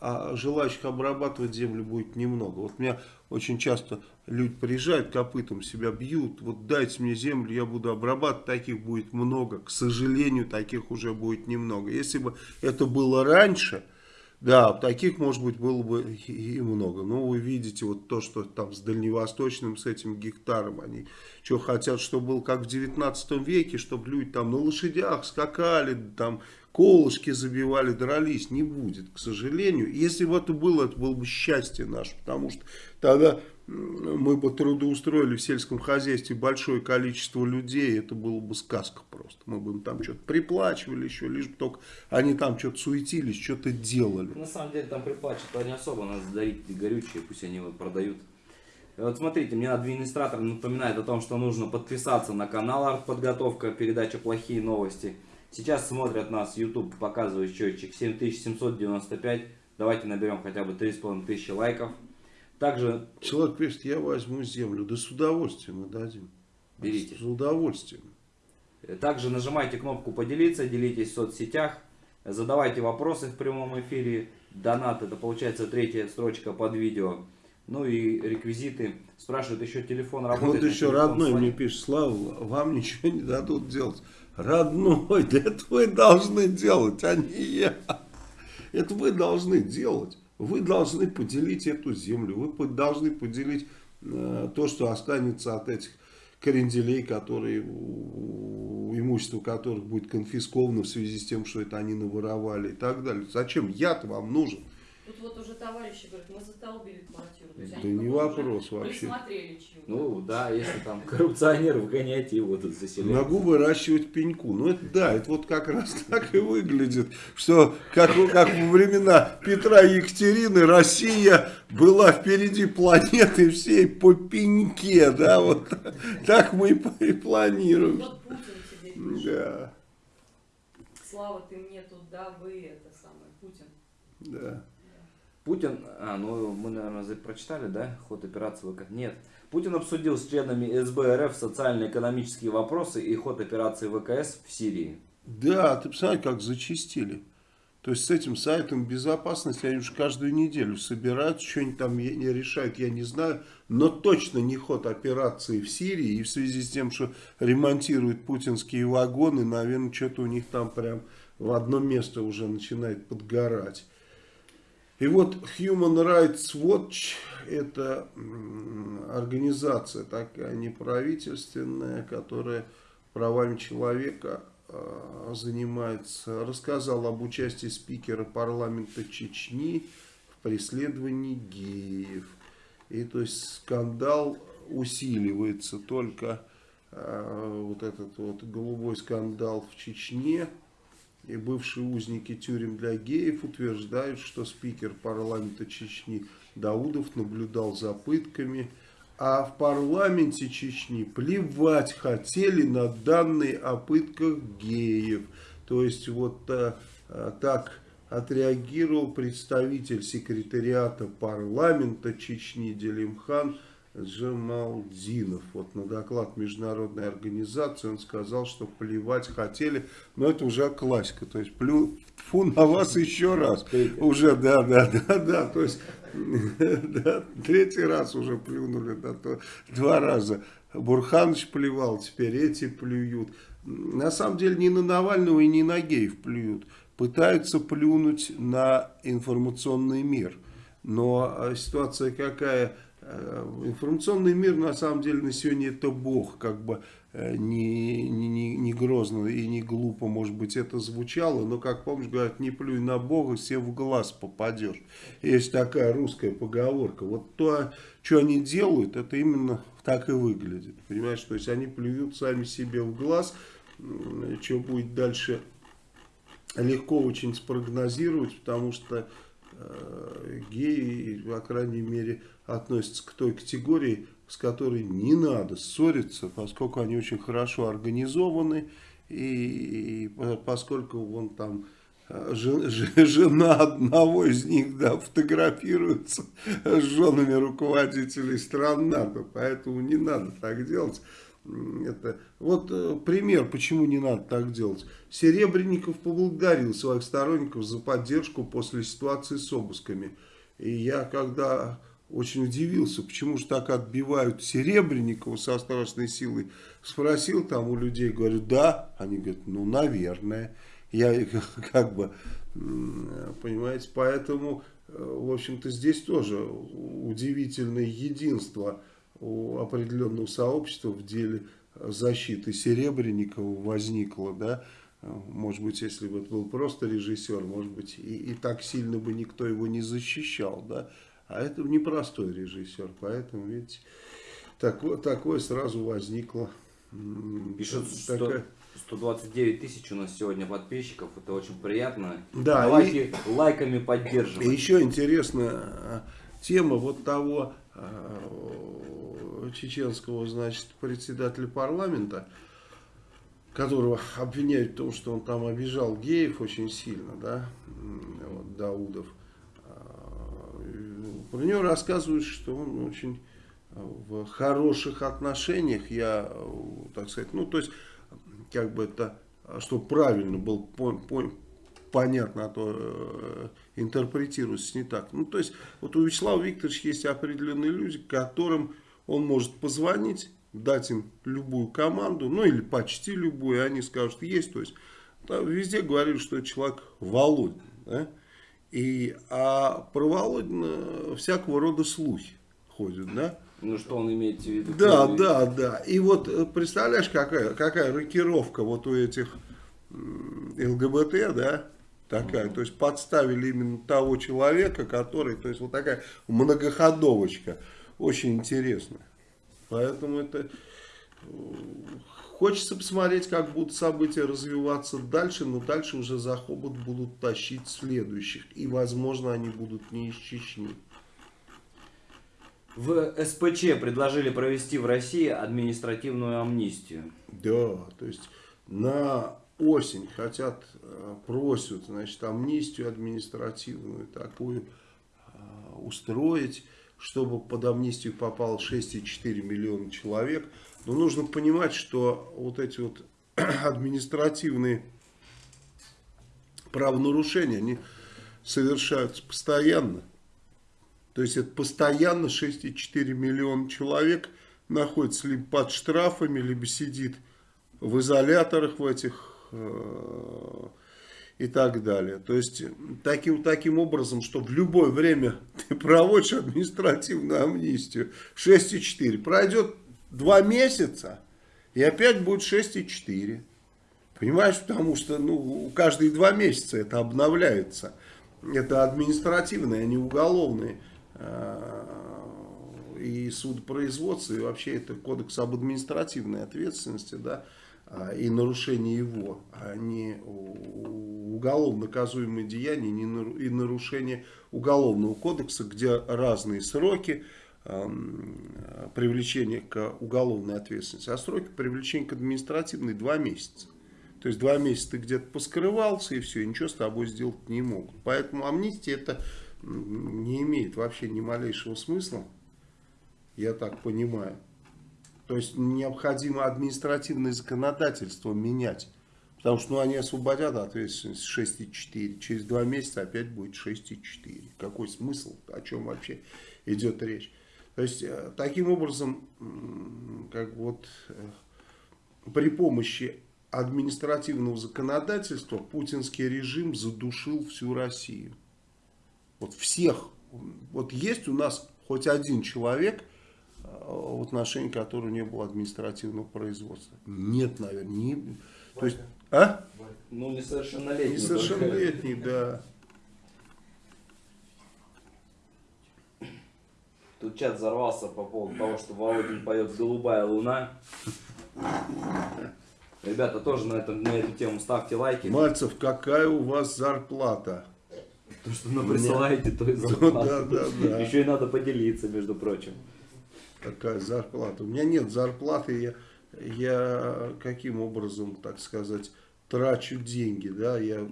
а желающих обрабатывать землю будет немного. Вот меня очень часто люди приезжают, копытом себя бьют, вот дайте мне землю, я буду обрабатывать, таких будет много. К сожалению, таких уже будет немного. Если бы это было раньше, да, таких, может быть, было бы и много. Но вы видите вот то, что там с дальневосточным, с этим гектаром, они что хотят, чтобы было как в 19 веке, чтобы люди там на лошадях скакали, там колышки забивали, дрались. Не будет, к сожалению. Если бы это было, это было бы счастье наше, потому что тогда мы бы трудоустроили в сельском хозяйстве большое количество людей, это было бы сказка просто. Мы бы им там что-то приплачивали еще, лишь бы только они там что-то суетились, что-то делали. На самом деле там приплачивают не особо, надо дарить горючее, пусть они его продают. Вот смотрите, мне администратор напоминает о том, что нужно подписаться на канал Артподготовка, передача «Плохие новости». Сейчас смотрят нас, YouTube показывает счетчик 7795. Давайте наберем хотя бы 3500 лайков. Также... Человек пишет, я возьму землю. Да с удовольствием мы дадим. Берите. С удовольствием. Также нажимайте кнопку поделиться, делитесь в соцсетях. Задавайте вопросы в прямом эфире. Донат, это получается третья строчка под видео. Ну и реквизиты. Спрашивают, еще телефон работает. Вот еще родной мне пишет, Слава, вам ничего не дадут делать. Родной, да это вы должны делать, а не я. Это вы должны делать. Вы должны поделить эту землю, вы должны поделить э, то, что останется от этих кренделей, которые, имущество которых будет конфисковано в связи с тем, что это они наворовали и так далее. Зачем я-то вам нужен? Тут вот уже товарищи говорят, мы застолбили квартиру. То есть Да не вопрос вообще. Ну да, если там коррупционеров гонять, его тут заселять. Могу выращивать пеньку. Ну, это да, это вот как раз так и выглядит, что как, как во времена Петра и Екатерины Россия была впереди планеты всей по пеньке, да, вот так мы и планируем. Вот Путин тебе пишет. Да, Слава, ты мне тут, да, вы это самое, Путин. да. Путин, а, ну мы, наверное, прочитали, да, ход операции ВК? Нет. Путин обсудил с членами СБ РФ социально-экономические вопросы и ход операции ВКС в Сирии. Да, ты посмотри, как зачистили. То есть с этим сайтом безопасности они уже каждую неделю собирают, что-нибудь там не решают, я не знаю. Но точно не ход операции в Сирии. И в связи с тем, что ремонтируют путинские вагоны, наверное, что-то у них там прям в одно место уже начинает подгорать. И вот Human Rights Watch это организация такая неправительственная, которая правами человека э, занимается, рассказал об участии спикера парламента Чечни в преследовании геев. И то есть скандал усиливается только э, вот этот вот голубой скандал в Чечне. И бывшие узники тюрем для геев утверждают, что спикер парламента Чечни Даудов наблюдал за пытками, а в парламенте Чечни плевать хотели на данные о пытках геев. То есть вот а, а, так отреагировал представитель секретариата парламента Чечни Делимхан Джамалдинов. Вот на доклад международной организации он сказал, что плевать хотели, но это уже классика, то есть плю, фу на вас еще раз. Уже, да, да, да, да, то есть третий раз уже плюнули, да, то, два раза. Бурханович плевал, теперь эти плюют. На самом деле ни на Навального и ни на геев плюют. Пытаются плюнуть на информационный мир. Но а, ситуация какая? Э, Информационный мир на самом деле на сегодня это бог, как бы э, не, не, не, грозно и не глупо, может быть, это звучало, но, как помнишь, говорят, не плюй на бога, все в глаз попадешь. Есть такая русская поговорка. Вот то, что они делают, это именно так и выглядит. Понимаешь, то есть они плюют сами себе в глаз, что будет дальше легко очень спрогнозировать, потому что э, геи, по крайней мере, относятся к той категории, с которой не надо ссориться, поскольку они очень хорошо организованы, и, и по- поскольку вон там э, жена одного из них да, фотографируется с женами руководителей стран НАТО, поэтому не надо так делать. это, вот э, пример, почему не надо так делать. Серебренников поблагодарил своих сторонников за поддержку после ситуации с обысками. И я когда очень удивился, почему же так отбивают Серебренникова со страшной силой, спросил там у людей, говорю, да, они говорят, ну, наверное. Я как бы, понимаете, поэтому, э, в общем-то, здесь тоже удивительное единство у определенного сообщества в деле защиты Серебренникова возникло, да, может быть, если бы это был просто режиссер, может быть, и, и так сильно бы никто его не защищал, да, а это непростой режиссер, поэтому, видите, такое, такое сразу возникло. Пишут, такая... что 129 тысяч у нас сегодня подписчиков, это очень приятно. Да, Давайте и, лайками поддерживать. И еще интересная а, тема вот того а, чеченского, значит, председателя парламента, которого обвиняют в том, что он там обижал геев очень сильно, да, вот, Даудов. Про него рассказывают, что он очень в хороших отношениях, я, так сказать, ну, то есть как бы это, чтобы правильно был по, по, понятно, а то э, интерпретируется не так. Ну, то есть, вот у Вячеслава Викторовича есть определенные люди, которым он может позвонить, дать им любую команду, ну, или почти любую, и они скажут, есть, то есть, там везде говорили, что человек Володин, да? И, а про Володина всякого рода слухи ходят, да? Ну, что он имеет в виду? Да, да, да. И вот э, представляешь, какая, какая рокировка вот у этих ЛГБТ, да, такая. Mm -hmm. То есть подставили именно того человека, который, то есть вот такая многоходовочка. Очень интересно. Поэтому это... Хочется посмотреть, как будут события развиваться дальше, но дальше уже за хобот будут тащить следующих. И, возможно, они будут не из Чечни. В СПЧ предложили провести в России административную амнистию. Да, то есть на осень хотят, э, просят, значит, амнистию административную такую э, устроить, чтобы под амнистию попало 6,4 миллиона человек. Но нужно понимать, что вот эти вот административные правонарушения, они совершаются постоянно. То есть это постоянно 6,4 миллиона человек находится либо под штрафами, либо сидит в изоляторах в этих э, и так далее. То есть таким, таким образом, что в любое время ты проводишь административную амнистию 6,4. Пройдет 2 месяца и опять будет 6,4. Понимаешь, потому что ну, каждые 2 месяца это обновляется. Это административные, а не уголовные Э, и судопроизводства, и вообще это кодекс об административной ответственности, да, а, и нарушение его, а не уголовно наказуемые деяния и нарушение уголовного кодекса, где разные сроки привлечения к уголовной ответственности, а сроки привлечения к административной два месяца. То есть два месяца ты где-то поскрывался и все, ничего с тобой сделать не могут. Поэтому амнистия это не имеет вообще ни малейшего смысла, я так понимаю. То есть необходимо административное законодательство менять. Потому что ну, они освободят ответственность 6,4. Через два месяца опять будет 6,4. Какой смысл? О чем вообще идет речь? То есть э, таким образом, как вот э, при помощи административного законодательства путинский режим задушил всю Россию. Вот всех. Вот есть у нас хоть один человек, э, в отношении которого не было административного производства. Нет, наверное. Не, то есть, а? Ну, несовершеннолетний. Несовершеннолетний, да. Тут чат взорвался по поводу того, что Володин поет «Голубая луна». Ребята, тоже на, этом, на эту тему ставьте лайки. Мальцев, какая у вас зарплата? То, что вы присылаете, то и зарплата. Да, да, да. Еще и надо поделиться, между прочим. Какая зарплата? У меня нет зарплаты, я, я каким образом, так сказать, трачу деньги, да, я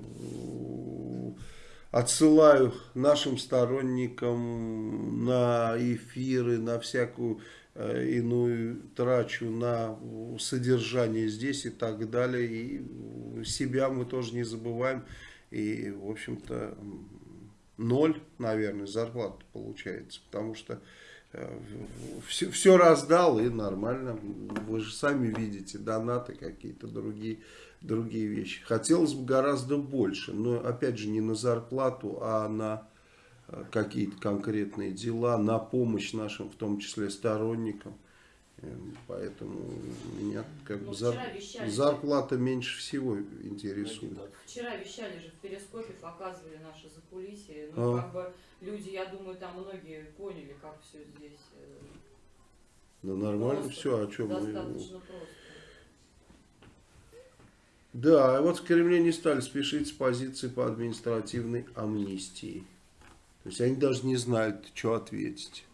отсылаю нашим сторонникам на эфиры, на всякую э, иную трачу на содержание здесь и так далее. И себя мы тоже не забываем. И, в общем-то, ноль, наверное, зарплата получается. Потому что все, все раздал и нормально. Вы же сами видите, донаты какие-то другие, другие вещи. Хотелось бы гораздо больше, но опять же не на зарплату, а на э, какие-то конкретные дела, на помощь нашим, в том числе сторонникам. Эм, поэтому меня как Ну, бы зар- вещали. зарплата меньше всего интересует. Вчера вещали же в перископе, показывали наши закулисье. Ну, А. как бы люди, я думаю, там многие поняли, как все здесь. э, Да нормально просто. все, о чем мы... Достаточно просто. Да, вот в Кремле не стали спешить с позиции по административной амнистии. То есть они даже не знают, что ответить.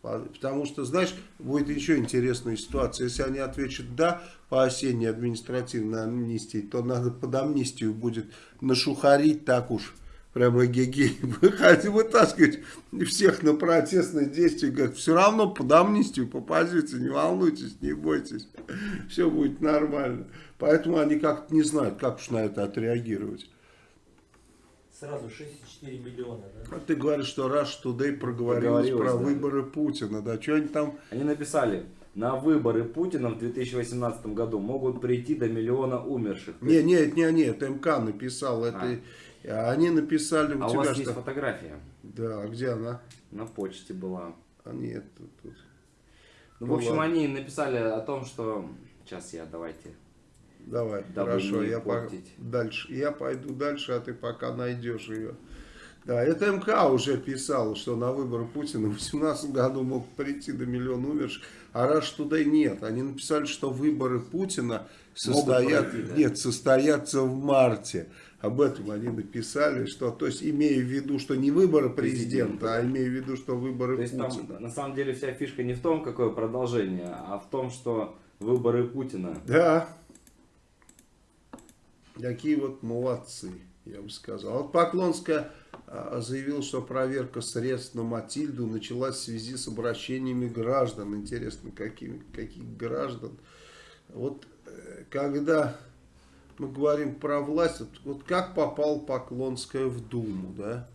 По- Потому что, знаешь, будет еще интересная ситуация. Если они ответят «да» по осенней административной амнистии, то надо под амнистию будет нашухарить так уж, прямо геги, выходить, вытаскивать всех на протестные действия. Говорят, все равно под амнистию попадете, не волнуйтесь, не бойтесь. Все будет нормально. Поэтому они как-то не знают, как уж на это отреагировать. Сразу 6,4 миллиона, да? А ты говоришь, что Rush Today проговорилась Проговорилась, про да. выборы Путина. Да, что они там... Они написали, на выборы Путина в 2018 году могут прийти до миллиона умерших. Не, не, не они, это МК написал. Это... а Они написали у А у тебя вас что... есть фотография? Да, а где она? На почте была. А нет, тут... тут. Ну, Ну, в общем, ладно. они написали о том, что... Сейчас я, давайте. Давай, Дабы хорошо, я по- портить. дальше. Я пойду дальше, а ты пока найдешь ее. Да, это МК уже писал, что на выборы Путина в 2018 году мог прийти до миллиона умерших, а раз туда и нет. Они написали, что выборы Путина состоят, пройти, да. нет, состоятся в марте. Об этом они написали, что, то есть имея в виду, что не выборы президента, а имея в виду, что выборы То есть Путина. там на самом деле вся фишка не в том, какое продолжение, а в том, что выборы Путина. Да. Такие вот молодцы, я бы сказал. Вот Поклонская а, заявила, что проверка средств на Матильду началась в связи с обращениями граждан. Интересно, какими, каких граждан? Вот э, когда мы говорим про власть, вот, как попал Поклонская в Думу, да?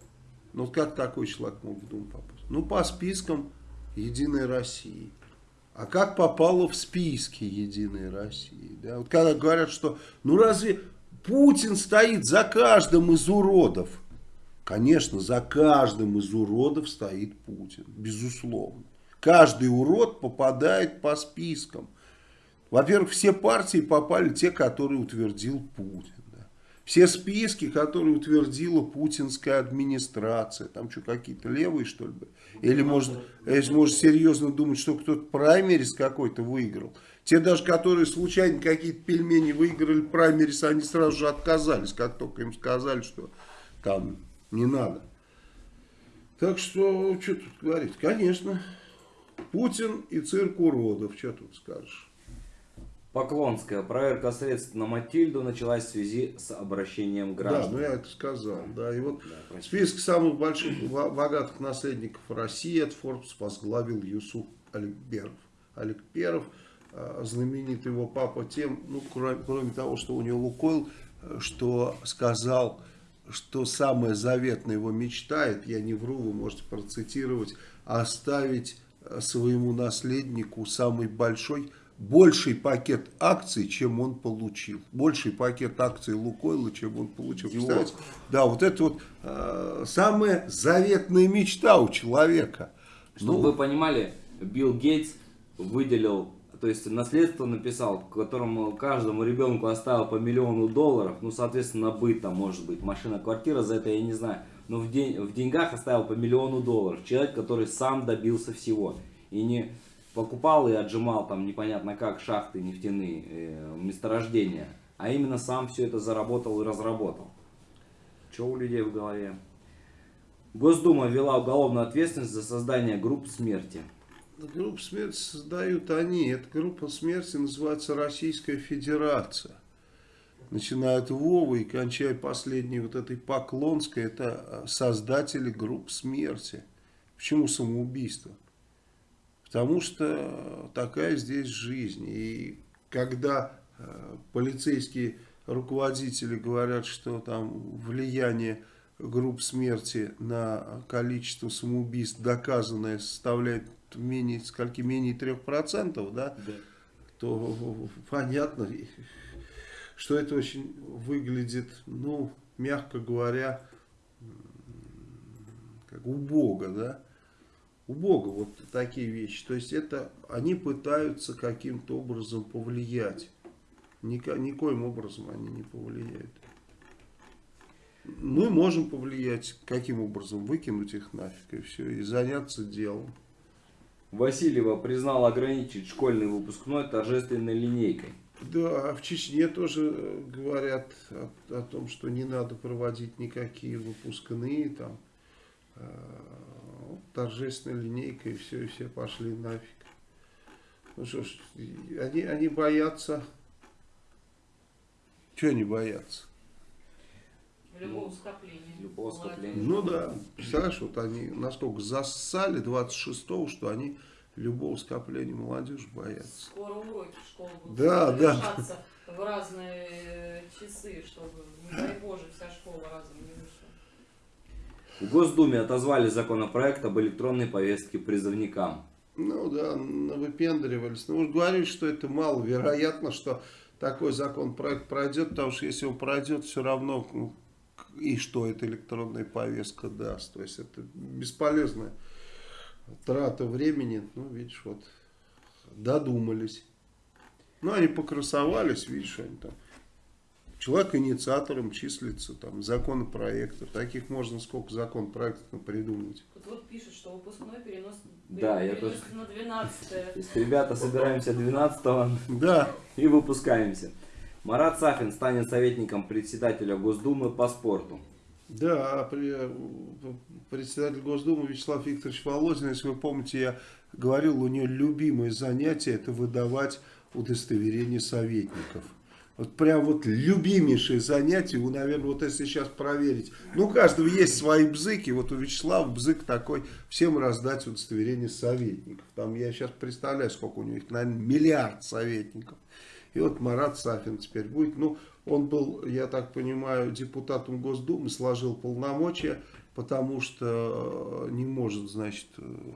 Ну вот как такой человек мог в Думу попасть? Ну по спискам Единой России. А как попало в списки Единой России? Да? Вот когда говорят, что ну разве Путин стоит за каждым из уродов? Конечно, за каждым из уродов стоит Путин, безусловно. Каждый урод попадает по спискам. Во-первых, все партии попали те, которые утвердил Путин. да. Все списки, которые утвердила путинская администрация. Там что, какие-то левые, что ли? Или, может, если может серьезно думать, что кто-то праймерис какой-то выиграл. Те даже, которые случайно какие-то пельмени выиграли праймерис, они сразу же отказались, как только им сказали, что там не надо. Так что, что тут говорить? Конечно, Путин и цирк уродов, что тут скажешь? Поклонская. Проверка средств на Матильду началась в связи с обращением Да, граждан. ну я это сказал. Да, и вот Да, простите. список самых больших богатых наследников России от Forbes возглавил Юсуф Аликперов. Аликперов, э, знаменитый его папа тем, ну, кроме, кроме того, что у него Лукойл, э, что сказал, что самая заветная его мечта, это я не вру, вы можете процитировать, оставить э, своему наследнику самый большой, больший пакет акций, чем он получил. Больший пакет акций Лукойла, чем он получил. Представляете? Да, вот это вот э, самая заветная мечта у человека. Чтобы Ну, вы понимали, Билл Гейтс выделил, то есть наследство написал, которому каждому ребенку оставил по миллиону долларов, ну, соответственно, на быт там может быть, машина, квартира, за это я не знаю, но в, день, в деньгах оставил по миллиону долларов. Человек, который сам добился всего и не покупал и отжимал там непонятно как шахты нефтяные, э, месторождения, а именно сам все это заработал и разработал. Что у людей в голове? Госдума ввела уголовную ответственность за создание групп смерти. группу смерти создают они. Эта группа смерти называется Российская Федерация. Начиная от Вова и кончая последней вот этой Поклонской, это э, создатели групп смерти. Почему самоубийство? Потому что такая здесь жизнь. И когда э, полицейские руководители говорят, что там влияние групп смерти на количество самоубийств доказанное составляет менее, скольки, менее 3%, да, Да. то понятно, что это очень выглядит, ну, мягко говоря, как убого, да, убого вот такие вещи. То есть это они пытаются каким-то образом повлиять. Ника- никоим образом они не повлияют. Мы можем повлиять, каким образом, выкинуть их нафиг и все, и заняться делом. Васильева признала ограничить школьный выпускной торжественной линейкой. Да, а в Чечне тоже э, говорят о, о том, что не надо проводить никакие выпускные, там, вот торжественная линейка, и все, и все пошли нафиг. Ну что ж, они, они боятся. Чего они боятся? Любого скопления. Любого скопления. Ну да, представляешь, вот они насколько зассали 26-го, что они любого скопления молодежи боятся. Скоро уроки в школу будут Да, да. в разные часы, чтобы, не дай боже, вся школа разом не вышла. В Госдуме отозвали законопроект об электронной повестке призывникам. Ну да, выпендривались. Ну уж говорили, что это маловероятно, что такой законопроект пройдет, потому что если он пройдет, все равно ну, и что эта электронная повестка даст. То есть это бесполезная трата времени. Ну, видишь, вот додумались. Ну, они покрасовались, видишь, они там. Человек инициатором числится, там, законопроектов. Таких можно сколько законопроектов придумать. Тут вот пишут, что выпускной перенос, Да, я переносится на 12 То есть, ребята, собираемся 12 Да, и выпускаемся. Марат Сафин станет советником председателя Госдумы по спорту. Да, при- председатель Госдумы Вячеслав Викторович Володин, если вы помните, я говорил, у нее любимое занятие это выдавать удостоверение советников. Вот прям вот любимейшее занятие, вы, наверное, вот если сейчас проверить, ну у каждого есть свои бзыки, вот у Вячеслава бзык такой, всем раздать удостоверение советников. Там я сейчас представляю, сколько у него их, наверное, миллиард советников. И вот Марат Сафин теперь будет. Ну, он был, я так понимаю, депутатом Госдумы, сложил полномочия, потому что э, не может, значит,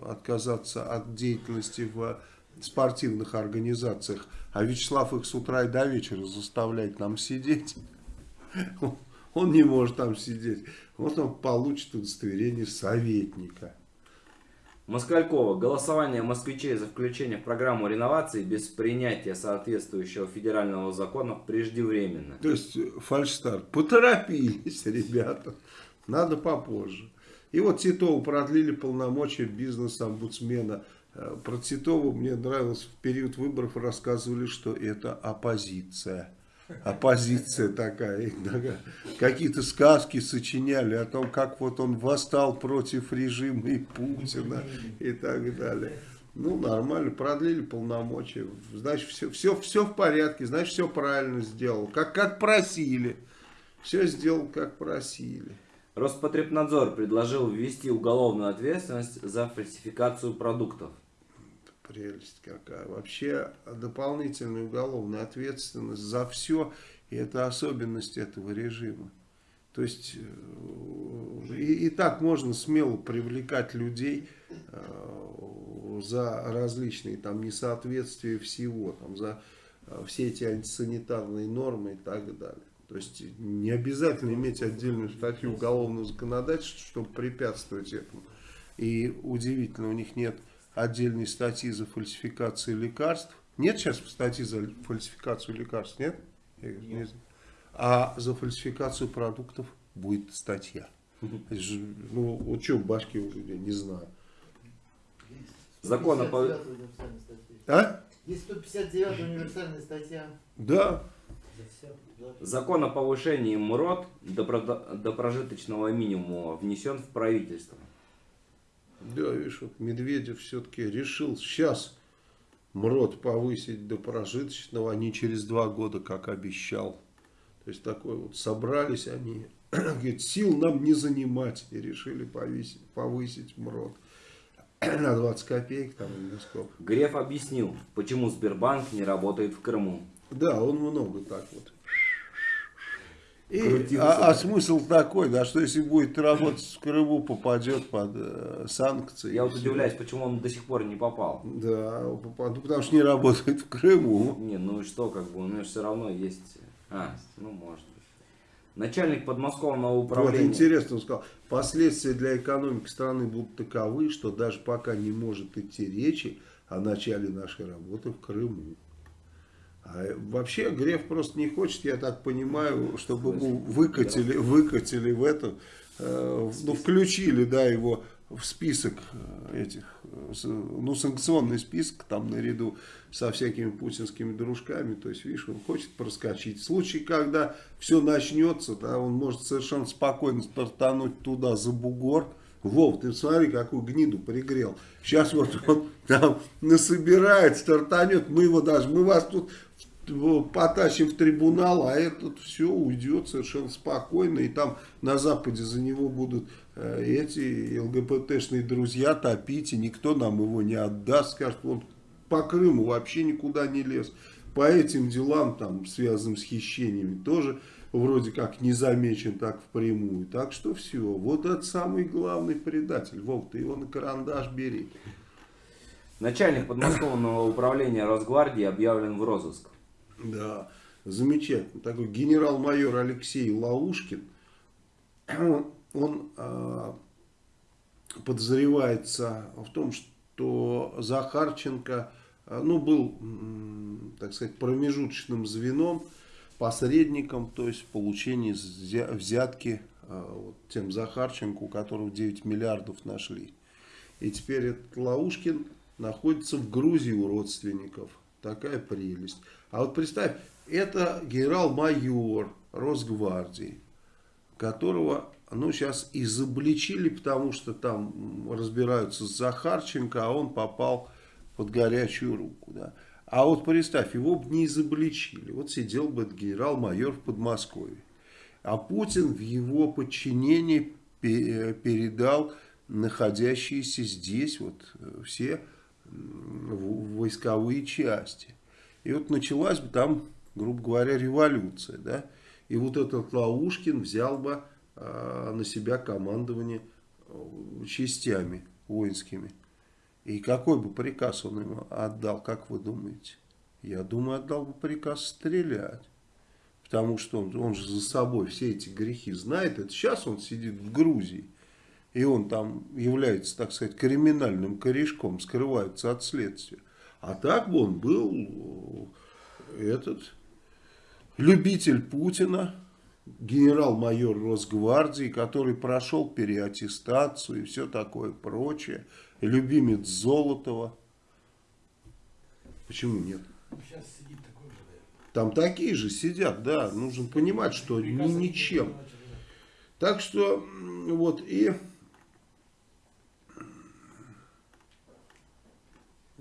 отказаться от деятельности в спортивных организациях. А Вячеслав их с утра и до вечера заставляет там сидеть. Он не может там сидеть. Вот он получит удостоверение советника. Москалькова. Голосование москвичей за включение в программу реновации без принятия соответствующего федерального закона преждевременно. То есть э, фальшстарт. Поторопились, ребята. Надо попозже. И вот Титову продлили полномочия бизнес-омбудсмена. Э, Про Титову мне нравилось в период выборов рассказывали, что это оппозиция. Оппозиция такая. Какие-то сказки сочиняли о том, как вот он восстал против режима и Путина и так далее. Ну, нормально, продлили полномочия. Значит, все, все, все в порядке, значит, все правильно сделал. Как, как просили. Все сделал, как просили. Роспотребнадзор предложил ввести уголовную ответственность за фальсификацию продуктов. Прелесть какая. Вообще дополнительная уголовная ответственность за все. И это особенность этого режима. То есть э, и, и так можно смело привлекать людей э, за различные там несоответствия всего, там, за э, все эти антисанитарные нормы и так далее. То есть не обязательно иметь отдельную статью уголовного законодательства, чтобы препятствовать этому. И удивительно, у них нет отдельной статьи за фальсификацию лекарств. Нет сейчас статьи за фальсификацию лекарств, нет? Игорь? Не знаю. А за фальсификацию продуктов будет статья. Ну, вот что в башке у людей, не знаю. Закон о пов- 159 универсальная статья. А? Есть 159 универсальная статья. Да. Закон о повышении МРОД до прожиточного минимума внесен в правительство. Да, видишь, вот Медведев все-таки решил сейчас МРОД повысить до прожиточного, а не через два года, как обещал. То есть такой вот собрались они, говорит, сил нам не занимать, и решили повысить, повысить МРОД. на 20 копеек там или сколько. Греф объяснил, почему Сбербанк не работает в Крыму. Да, он много так вот. И, а, а смысл такой, да, что если будет работать в Крыму, попадет под э, санкции. Я вот удивляюсь, почему он до сих пор не попал. Да, попад- ну, потому что не работает в Крыму. Не, ну и что, как бы, у него все равно есть... А, ну может быть. Начальник подмосковного Вот управления... интересно, он сказал, последствия для экономики страны будут таковы, что даже пока не может идти речи о начале нашей работы в Крыму. А вообще Греф просто не хочет, я так понимаю, чтобы ему выкатили, выкатили в эту, э, ну включили, да, его в список э, этих, э, ну санкционный список там наряду со всякими путинскими дружками, то есть видишь, он хочет проскочить. В случае, когда все начнется, да, он может совершенно спокойно стартануть туда за бугор, Вов, ты смотри, какую гниду пригрел. Сейчас вот он там насобирает, стартанет, мы его даже, мы вас тут потащим в трибунал, а этот все уйдет совершенно спокойно, и там на Западе за него будут э, эти ЛГБТшные друзья топить, и никто нам его не отдаст, скажет, он по Крыму вообще никуда не лез, по этим делам, там, связанным с хищениями, тоже вроде как не замечен так впрямую. Так что все, вот это самый главный предатель. Вов, ты его на карандаш бери. Начальник подмосковного управления Росгвардии объявлен в розыск. Да, замечательно. Такой генерал-майор Алексей Лаушкин, он, он, а, подозревается в том, что Захарченко а, ну, был, так сказать, промежуточным звеном, посредником, то есть в взятки а, вот, тем Захарченко, у которого 9 миллиардов нашли. И теперь этот Лаушкин находится в Грузии у родственников. Такая прелесть. А вот представь, это генерал-майор Росгвардии, которого, ну, сейчас изобличили, потому что там разбираются с Захарченко, а он попал под горячую руку, да. А вот представь, его бы не изобличили. Вот сидел бы генерал-майор в Подмосковье. А Путин в его подчинении пе- передал находящиеся здесь вот э, все войсковые части. И вот началась бы там, грубо говоря, революция, да. И вот этот Лаушкин взял бы а, на себя командование э, частями воинскими. И какой бы приказ он ему отдал, как вы думаете? Я думаю, отдал бы приказ стрелять. Потому что он, он же за собой все эти грехи знает. Это сейчас он сидит в Грузии. И он там является, так сказать, криминальным корешком, скрывается от следствия. А так бы он был э, этот любитель Путина, генерал-майор Росгвардии, который прошел переаттестацию и все такое прочее, любимец Золотова. Почему нет? Сейчас сидит такой же. Там такие же сидят, да, нужно понимать, что ни, ничем. Так что, вот, и...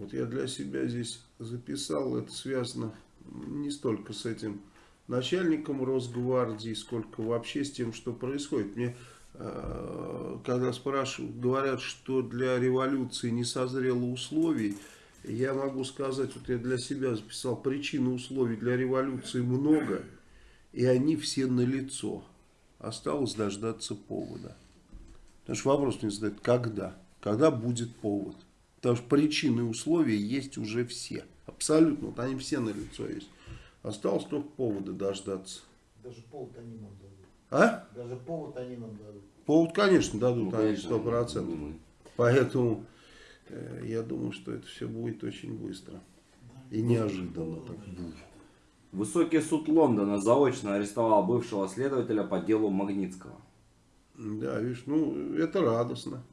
Вот я для себя здесь записал, это связано не столько с этим начальником Росгвардии, сколько вообще с тем, что происходит. Мне, э, когда спрашивают, говорят, что для революции не созрело условий, я могу сказать, вот я для себя записал, причин и условий для революции много, и они все налицо. Осталось дождаться повода. Потому что вопрос мне задают, когда? Когда будет повод? Потому что причины и условия есть уже все. Абсолютно. Вот они все налицо есть. Осталось только повода дождаться. Даже повод они нам дадут. А? Даже повод они нам дадут. Повод, конечно, дадут, Ну, они сто процентов. Поэтому э, я думаю, что это все будет очень быстро. И неожиданно. Так. бух. Высокий суд Лондона заочно арестовал бывшего следователя по делу Магнитского. Да, видишь, ну это радостно.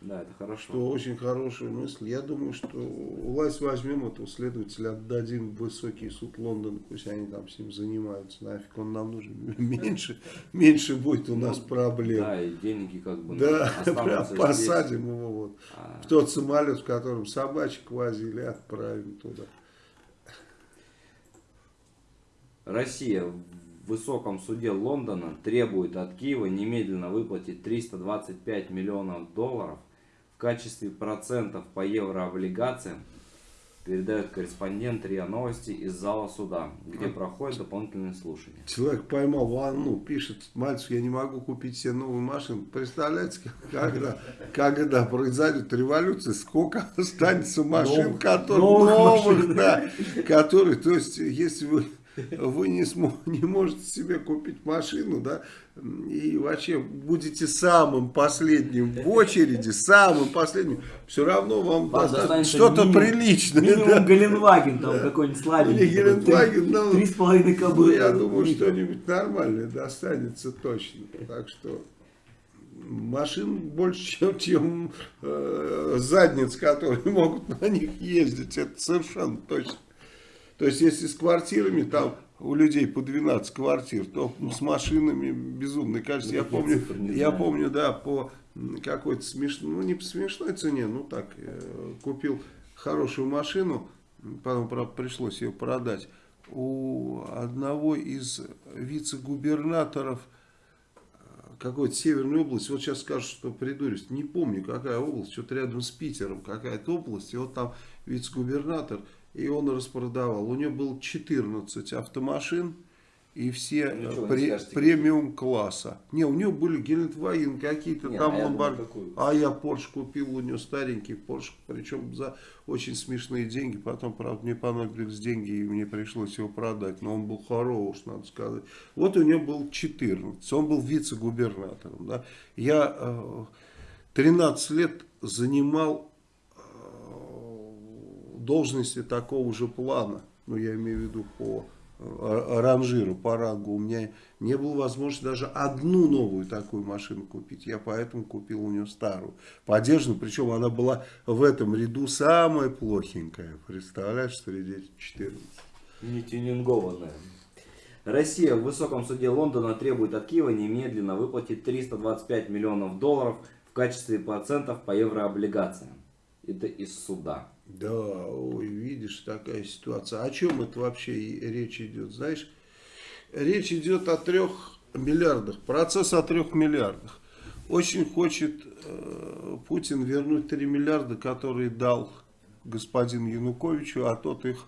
Да, это хорошо. Что очень хорошая мысль. Я думаю, что власть возьмем этого следователя, отдадим в высокий суд Лондона, пусть они там с ним занимаются. Нафиг он нам нужен. Меньше, меньше будет у нас проблем. Да, и деньги как бы Да, прям здесь. посадим его вот А, в тот самолет, в котором собачек возили, отправим туда. Россия в высоком суде Лондона требует от Киева немедленно выплатить 325 миллионов долларов в качестве процентов по еврооблигациям, передает корреспондент РИА Новости из зала суда, где проходят дополнительные слушания. Человек поймал волну, пишет, мальчик, я не могу купить себе новую машину. Представляете, когда, когда произойдет революция, сколько останется машин, Новых- которые, новых да, которые, то есть, если вы, вы не, смо- не можете себе купить машину, да, и вообще будете самым последним в очереди, самым последним, все равно вам достанется что-то приличное. Минимум да. Геленваген там какой-нибудь Или слабенький. Геленваген, ну, Три с половиной кобылы. я думаю, что-нибудь нормальное достанется точно. Так что машин больше, чем, чем э, задниц, которые могут на них ездить. Это совершенно точно. То есть, если с квартирами, там у людей по 12 квартир, то с машинами безумное количество. Я Такие помню, я помню, да, по какой-то смешной, ну не по смешной цене, ну так, э, купил хорошую машину, потом, правда, пришлось ее продать, у одного из вице-губернаторов э, какой-то северной области, вот сейчас скажу, что придурюсь, не помню, какая область, что-то рядом с Питером, какая-то область, и вот там вице-губернатор, и он распродавал. У него было 14 автомашин, и все Ну, пре- премиум класса. Не, у него были Гелендваген какие-то там а ломбард. А я Porsche купил у него старенький Porsche, причем за очень смешные деньги. Потом, правда, мне понадобились деньги, и мне пришлось его продать. Но он был хорош, надо сказать. Вот у него был 14. Он был вице-губернатором. Да. Я э, 13 лет занимал должности такого же плана. Ну, я имею в виду по э, ранжиру, по рангу. У меня не было возможности даже одну новую такую машину купить. Я поэтому купил у нее старую. Подержанную, причем она была в этом ряду самая плохенькая. Представляешь, среди 14. Не тюнингованная. Россия в высоком суде Лондона требует от Киева немедленно выплатить 325 миллионов долларов в качестве процентов по еврооблигациям. Это из суда. Да, ой, видишь, такая ситуация. О чем это вообще речь идет, знаешь? Речь идет о трех миллиардах, процесс о трех миллиардах. Очень хочет э, Путин вернуть 3 миллиарда, которые дал господин Януковичу, а тот их,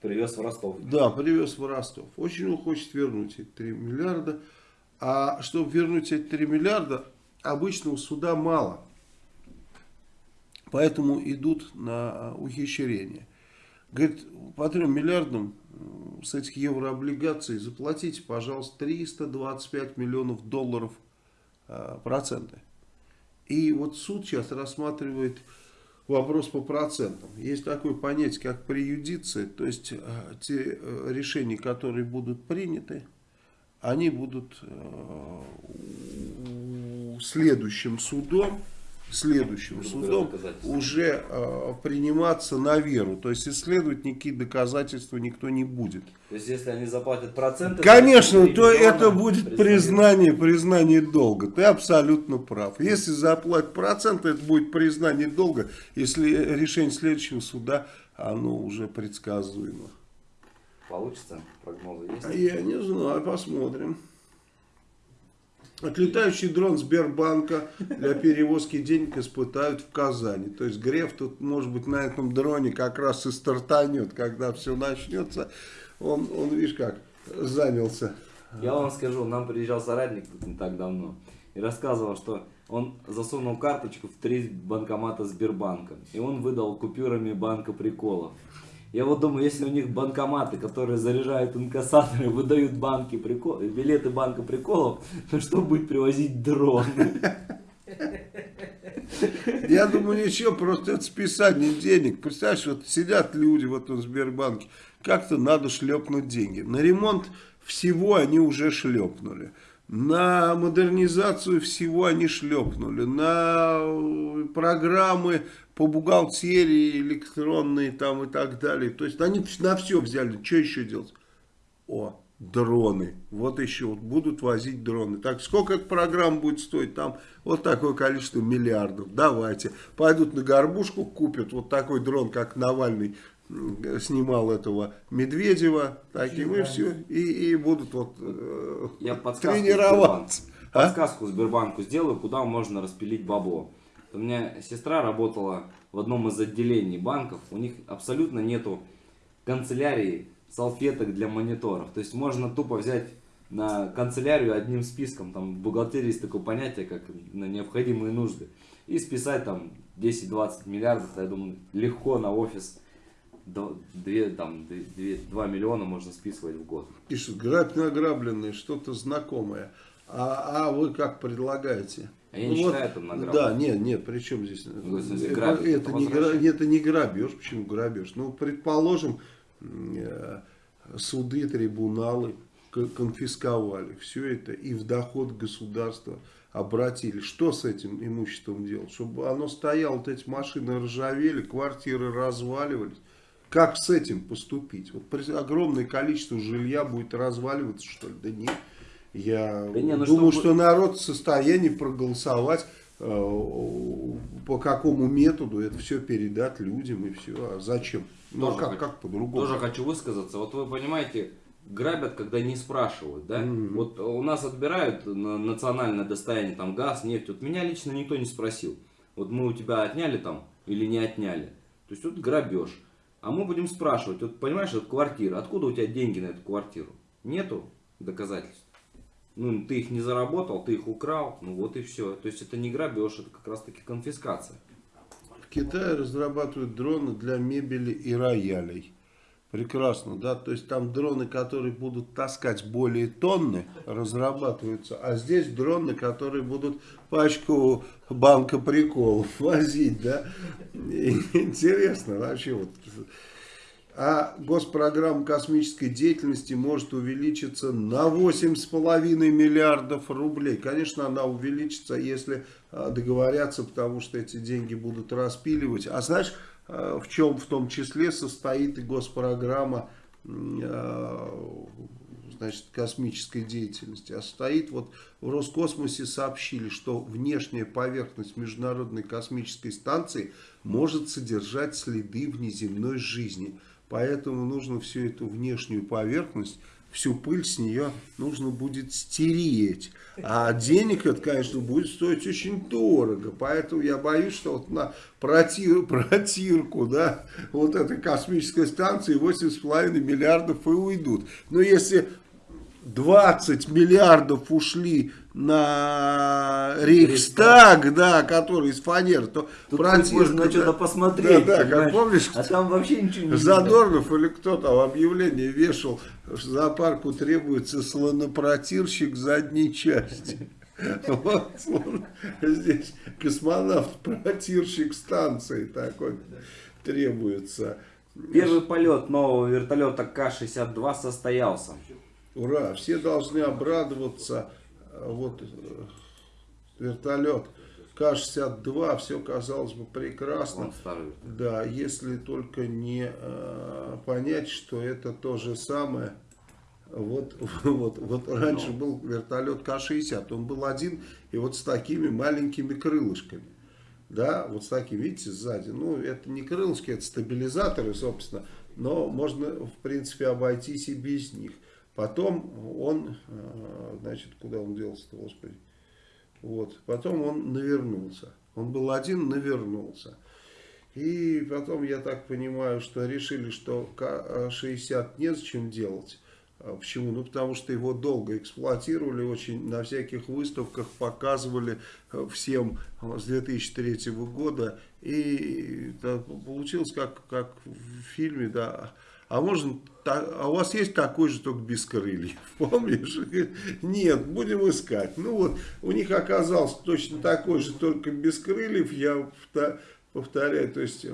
Привез в Ростов. да, привез в Ростов. Очень он хочет вернуть эти 3 миллиарда. А чтобы вернуть эти 3 миллиарда, обычно у суда мало. Поэтому идут на ухищрение. Говорит, по 3 миллиардам м, с этих еврооблигаций заплатите, пожалуйста, 325 миллионов долларов а, проценты. И вот суд сейчас рассматривает вопрос по процентам. Есть такое понятие, как преюдиция, то есть э, те э, решения, которые будут приняты, они будут э, следующим судом, следующим судом уже э, приниматься на веру. То есть исследовать никакие доказательства никто не будет. То есть, если они заплатят проценты... Конечно, то то это будет признание, признание долга. Ты абсолютно прав. Если заплатят проценты, это будет признание долга. Если решение следующего суда, оно уже предсказуемо. Получится? Прогнозы есть? А Я не знаю, посмотрим. Отлетающий дрон Сбербанка для перевозки денег испытают в Казани. То есть Греф тут, может быть, на этом дроне как раз и стартанет, когда все начнется. Он, он видишь как, занялся. Я вам скажу, нам приезжал соратник не так давно и рассказывал, что он засунул карточку в три банкомата Сбербанка. И он выдал купюрами банка приколов. Я вот думаю, если у них банкоматы, которые заряжают инкассаторы, выдают банки прикол, билеты банка приколов, то что будет привозить дрон? Я думаю, ничего, просто это списание денег. Представляешь, вот сидят люди в этом Сбербанке, как-то надо шлепнуть деньги. На ремонт всего они уже шлепнули. На модернизацию всего они шлепнули. На э, программы по бухгалтерии электронные там и так далее. То есть они на все взяли. Что еще делать? О, дроны. Вот еще вот будут возить дроны. Так, сколько эта программа будет стоить? Там вот такое количество миллиардов. Давайте. Пойдут на горбушку, купят вот такой дрон, как Навальный снимал этого Медведева. Таким и все. И, и будут вот э, Я подсказку тренироваться. Сбербанку. А? Подсказку Сбербанку сделаю, куда можно распилить бабло. У меня сестра работала в одном из отделений банков. У них абсолютно нету канцелярии салфеток для мониторов. То есть можно тупо взять на канцелярию одним списком. Там в бухгалтерии есть такое понятие, как на необходимые нужды. И списать там 10-20 миллиардов, я думаю, легко на офис 2, там, 2, 2 миллиона можно списывать в год. Что, грабь награбленное, что-то знакомое. А, а вы как предлагаете? А я не Ну считаю это награб. Да, нет, нет, при чем здесь? Ну, в смысле, это, грабить, это, не, гра- возвращение. это не грабеж. Почему грабеж? Ну, предположим, э, суды, трибуналы конфисковали все это и в доход государства обратили. Что с этим имуществом делать? Чтобы оно стояло, вот эти машины ржавели, квартиры разваливались. Как с этим поступить? Вот огромное количество жилья будет разваливаться, что ли? Да нет. Я Да не, ну думаю, чтобы- что народ в состоянии проголосовать э, по какому методу это все передать людям и все. А зачем? Ну а Тоже как, хочу- как по-другому? Тоже хочу высказаться. Вот вы понимаете, грабят, когда не спрашивают, да? Мгм. Вот у нас отбирают на национальное достояние, там газ, нефть. Вот меня лично никто не спросил. Вот мы у тебя отняли там или не отняли. То есть вот грабеж. А мы будем спрашивать, вот понимаешь, вот квартира, откуда у тебя деньги на эту квартиру? Нету доказательств. Ну, ты их не заработал, ты их украл, ну вот и все. То есть это не грабеж, это как раз таки конфискация. В Китае разрабатывают дроны для мебели и роялей. Прекрасно, да, то есть там дроны, которые будут таскать более тонны, разрабатываются, а здесь дроны, которые будут пачку банка приколов возить, да. Интересно вообще вот. А госпрограмма космической деятельности может увеличиться на 8,5 миллиардов рублей. Конечно, она увеличится, если а, договорятся, потому что эти деньги будут распиливать. А знаешь, в чем в том числе состоит и госпрограмма а, значит, космической деятельности. А стоит вот в Роскосмосе сообщили, что внешняя поверхность Международной космической станции может содержать следы внеземной жизни. Поэтому нужно всю эту внешнюю поверхность, всю пыль с нее нужно будет стереть. А денег это, конечно, будет стоить очень дорого. Поэтому я боюсь, что вот на протир, протирку да, вот этой космической станции 8,5 миллиардов и уйдут. Но если 20 миллиардов ушли на Рейхстаг, да, который из фанеры, то Тут можно да. что-то посмотреть. Да, да, как помнишь, А там вообще ничего не видно. Задорнов или кто там объявление вешал, что зоопарку требуется слонопротирщик задней части. Вот здесь космонавт-протирщик станции такой требуется. Первый полет нового вертолета К-62 состоялся. Ура! Все должны обрадоваться. Вот вертолет К-62, все казалось бы прекрасно. Да, если только не э, понять, что это то же самое. Вот, вот, вот раньше был вертолет К-60, он был один и вот с такими маленькими крылышками. Да, вот с такими, видите, сзади. Ну, это не крылышки, это стабилизаторы, собственно. Но можно, в принципе, обойтись и без них. Потом он, э, значит, куда он делся-то, господи. Вот, потом он навернулся. Он был один, навернулся. И потом, я так понимаю, что решили, что К-60 незачем делать. А Почему? Ну, потому что его долго эксплуатировали, очень на всяких выставках показывали э, всем э, с 2003 года. И получилось как, как в фильме, да. А можно, а у вас есть такой же, только без крыльев, помнишь? Нет, будем искать. Ну вот, у них оказался точно такой же, только без крыльев, я повторяю, то есть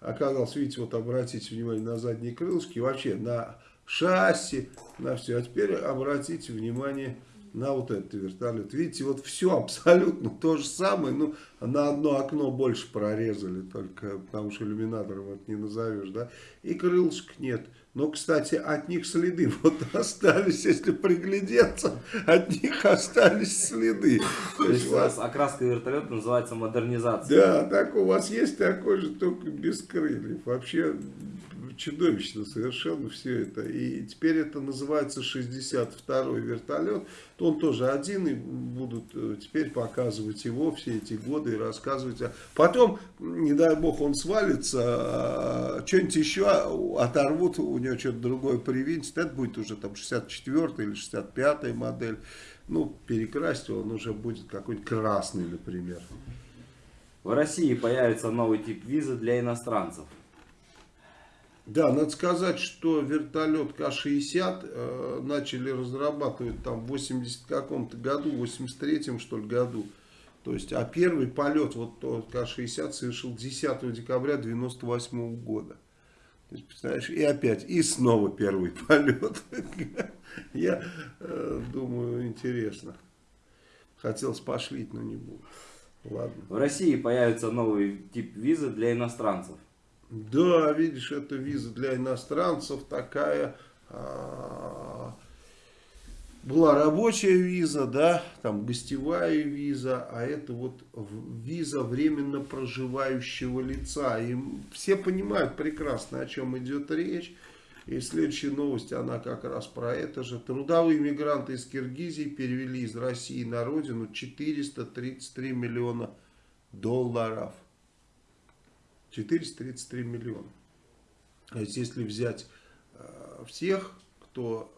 оказался, видите, вот обратите внимание на задние крылышки, вообще на шасси, на все. А теперь обратите внимание вот этот вертолет. Видите, вот все абсолютно то же самое, ну, на одно окно больше прорезали, только потому что иллюминатором это не назовешь, да, и крылышек нет. Но, кстати, от них следы вот остались, если приглядеться, от них остались следы. То есть у вас- окраска вертолета называется модернизация. да, так у вас есть такой же, только без крыльев. Вообще чудовищно совершенно все это. И теперь это называется 62-й вертолет. Он тоже один, и будут э, теперь показывать его все эти годы и рассказывать. А потом, не дай бог, он свалится, а что-нибудь еще оторвут, у него что-то другое привинтит. Это будет уже там 64-й или 65-й модель. Ну, перекрасить он уже будет какой-нибудь красный, например. В России появится новый тип визы для иностранцев. Да, надо сказать, что вертолет К-60 э, начали разрабатывать там в 80 каком-то году, в 83-м что ли году. То есть, а первый полет, вот тот К-60 совершил 10 декабря 98 года. То есть, представляешь, и опять, и снова первый полет. Я э, думаю, интересно. Хотелось пошлить, но не буду. Ладно. В России появится новый тип визы для иностранцев. Да, видишь, это виза для иностранцев такая. А, была рабочая виза, да, там гостевая виза, а это вот виза временно проживающего лица. И все понимают прекрасно, о чем идет речь. И следующая новость, она как раз про это же. Трудовые мигранты из Киргизии перевели из России на родину 433 миллиона долларов. 433 миллиона. То есть, если взять э, всех, кто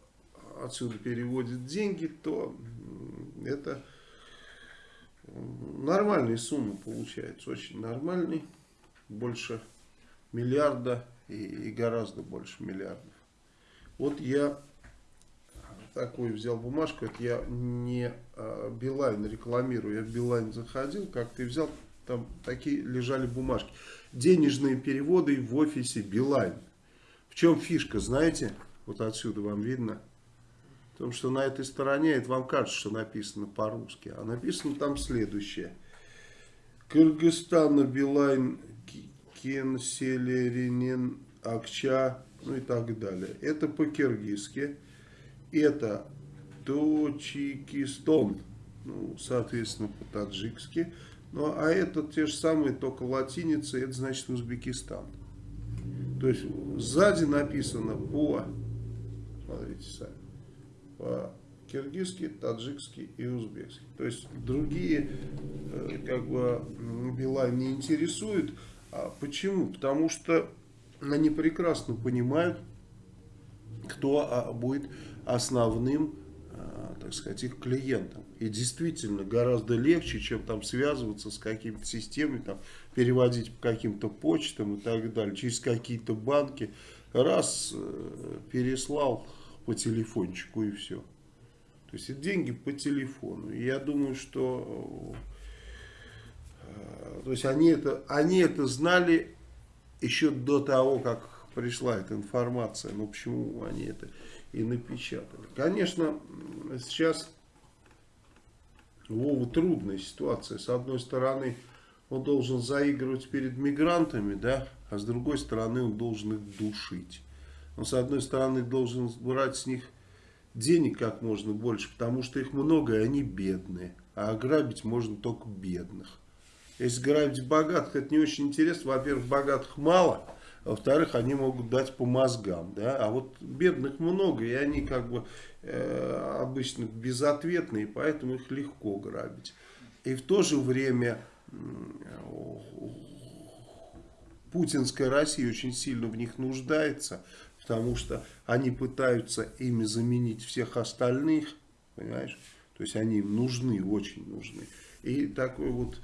отсюда переводит деньги, то это нормальные суммы получается, очень нормальный, больше миллиарда и, гораздо больше миллиардов. Вот я такую взял бумажку, это я не а, Билайн рекламирую, я в Билайн заходил, как-то взял, там такие лежали бумажки. Денежные переводы в офисе Билайн. В чем фишка, знаете? Вот отсюда вам видно. В том, что на этой стороне, это вам кажется, что написано по-русски. А написано там следующее. Кыргызстана, Билайн, Кенселеринен, Акча, ну и так далее. Это по-киргизски. Это Точикистон, ну, соответственно, по-таджикски. Ну, а это те же самые, только латиница, это значит Узбекистан. То есть сзади написано по, смотрите сами, по киргизский, таджикский и узбекский. То есть другие э, как бы Билайн не интересуют. А почему? Потому что они прекрасно понимают, кто а, будет основным так сказать, их клиентам. И действительно гораздо легче, чем там связываться с какими-то системами, там, переводить по каким-то почтам и так далее, через какие-то банки. Раз э, переслал по телефончику и все. То есть это деньги по телефону. И я думаю, что э, то есть они это, они это знали еще до того, как пришла эта информация. Но почему они это и напечатали. Конечно, сейчас Вову трудная ситуация. С одной стороны, он должен заигрывать перед мигрантами, да, а с другой стороны, он должен их душить. Он, с одной стороны, должен брать с них денег как можно больше, потому что их много, и они бедные. А ограбить можно только бедных. Если грабить богатых, это не очень интересно. Во-первых, богатых мало – во-вторых, они могут дать по мозгам. Да? А вот бедных много, и они как бы э, обычно безответные, поэтому их легко грабить. И в то же время э, путинская Россия очень сильно в них нуждается, потому что они пытаются ими заменить всех остальных, понимаешь? То есть они им нужны, очень нужны. И такой вот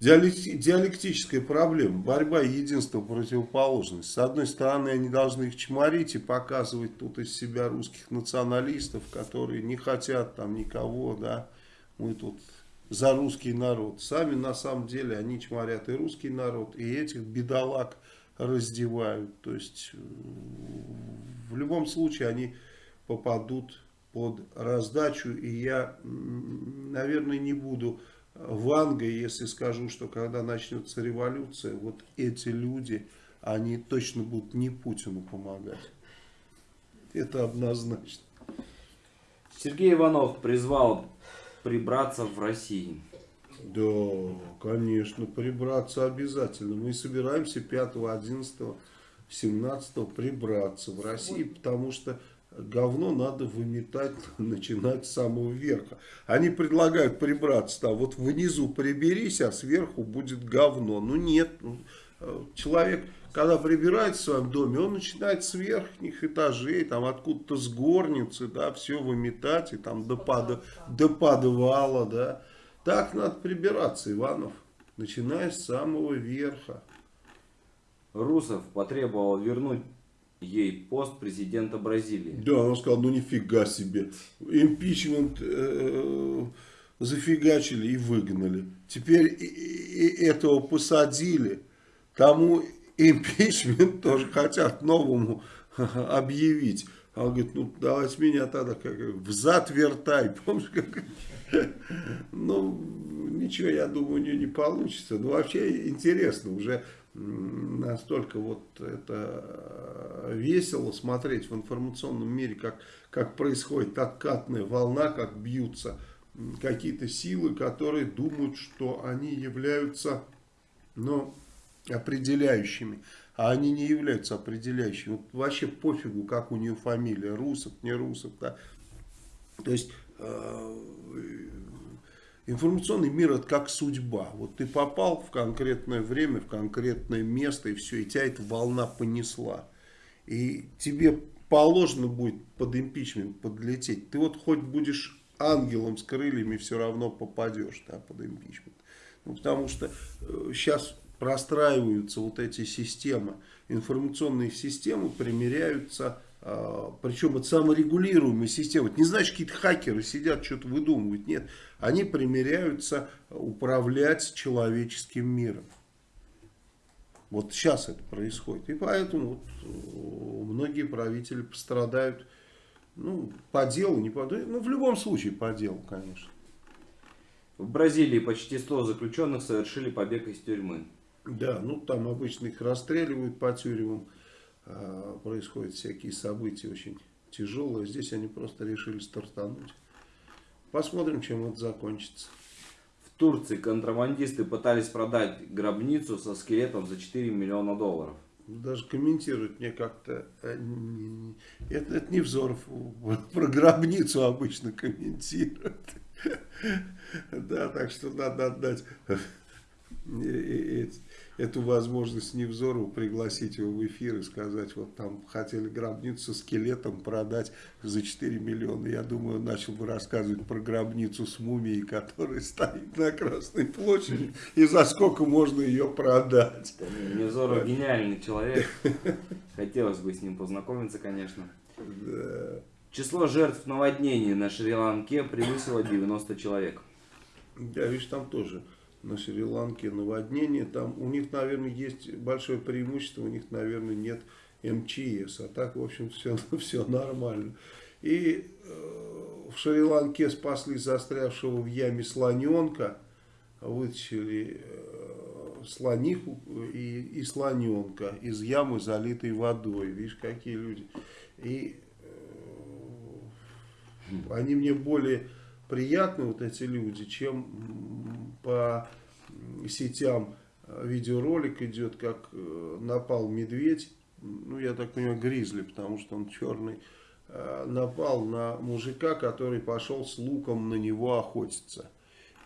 диалектическая проблема, борьба единства противоположности. С одной стороны, они должны их чморить и показывать тут из себя русских националистов, которые не хотят там никого, да, мы тут за русский народ. Сами на самом деле они чморят и русский народ, и этих бедолаг раздевают. То есть в любом случае они попадут под раздачу, и я, наверное, не буду Ванга, если скажу, что когда начнется революция, вот эти люди, они точно будут не Путину помогать. Это однозначно. Сергей Иванов призвал прибраться в России. Да, конечно, прибраться обязательно. Мы собираемся 5-11 17 прибраться в России, потому что говно надо выметать, начинать с самого верха. Они предлагают прибраться там, вот внизу приберись, а сверху будет говно. Ну нет, ну, э, человек, когда прибирается в своем доме, он начинает с верхних этажей, там откуда-то с горницы, да, все выметать, и там до, под, до подвала, да. Так надо прибираться, Иванов, начиная с самого верха. Русов потребовал вернуть ей пост президента Бразилии. Да, он сказал, ну нифига себе. Импичмент э, зафигачили и выгнали. Теперь и, и этого посадили. Тому импичмент тоже хотят новому объявить. А он говорит, ну давайте меня тогда как взад вертай. Помнишь, как... Ну, ничего, я думаю, у нее не получится. Ну, вообще интересно уже настолько вот это весело смотреть в информационном мире, как, как происходит откатная волна, как бьются какие-то силы, которые думают, что они являются ну, определяющими, а они не являются определяющими. Вот вообще пофигу, как у нее фамилия, Русов, не Русов. Да? То есть э, Информационный мир это как судьба. Вот ты попал в конкретное время, в конкретное место, и все, и тебя эта волна понесла. И тебе положено будет под импичмент подлететь. Ты вот хоть будешь ангелом с крыльями, все равно попадешь да, под импичмент. Ну, потому что э, сейчас простраиваются вот эти системы, информационные системы примеряются а, причем это саморегулируемая система. Это не значит, какие-то хакеры сидят, что-то выдумывают. Нет, они примеряются управлять человеческим миром. Вот сейчас это происходит. И поэтому вот э, многие правители пострадают ну, по делу, не по ну, в любом случае по делу, конечно. В Бразилии почти 100 заключенных совершили побег из тюрьмы. Да, ну там обычно их расстреливают по тюрьмам. А, происходят всякие события очень тяжелые. Здесь они просто решили стартануть. Посмотрим, чем это закончится. В Турции контрабандисты пытались продать гробницу со скелетом за 4 миллиона долларов. Даже комментировать мне как-то... Э, это, это не Взоров. Про гробницу обычно комментируют. Да, так что надо отдать эту возможность Невзорову пригласить его в эфир и сказать, вот там хотели гробницу с скелетом продать за 4 миллиона. Я думаю, он начал бы рассказывать про гробницу с мумией, которая стоит на Красной площади, и за сколько можно ее продать. Невзоров гениальный человек. Хотелось бы с ним познакомиться, конечно. Да. Число жертв наводнений на Шри-Ланке превысило 90 человек. Да, видишь, там тоже на Шри-Ланке наводнение. Там у них, наверное, есть большое преимущество, у них, наверное, нет МЧС. А так, в общем, все, все нормально. И э, в Шри-Ланке спасли застрявшего в яме слоненка, вытащили э, слониху и, и слоненка из ямы, залитой водой. Видишь, какие люди. И э, они мне более приятны, вот эти люди, чем по сетям э, видеоролик идет, как э, напал медведь, ну я так понимаю гризли, потому что он черный, э, напал на мужика, который пошел с луком на него охотиться.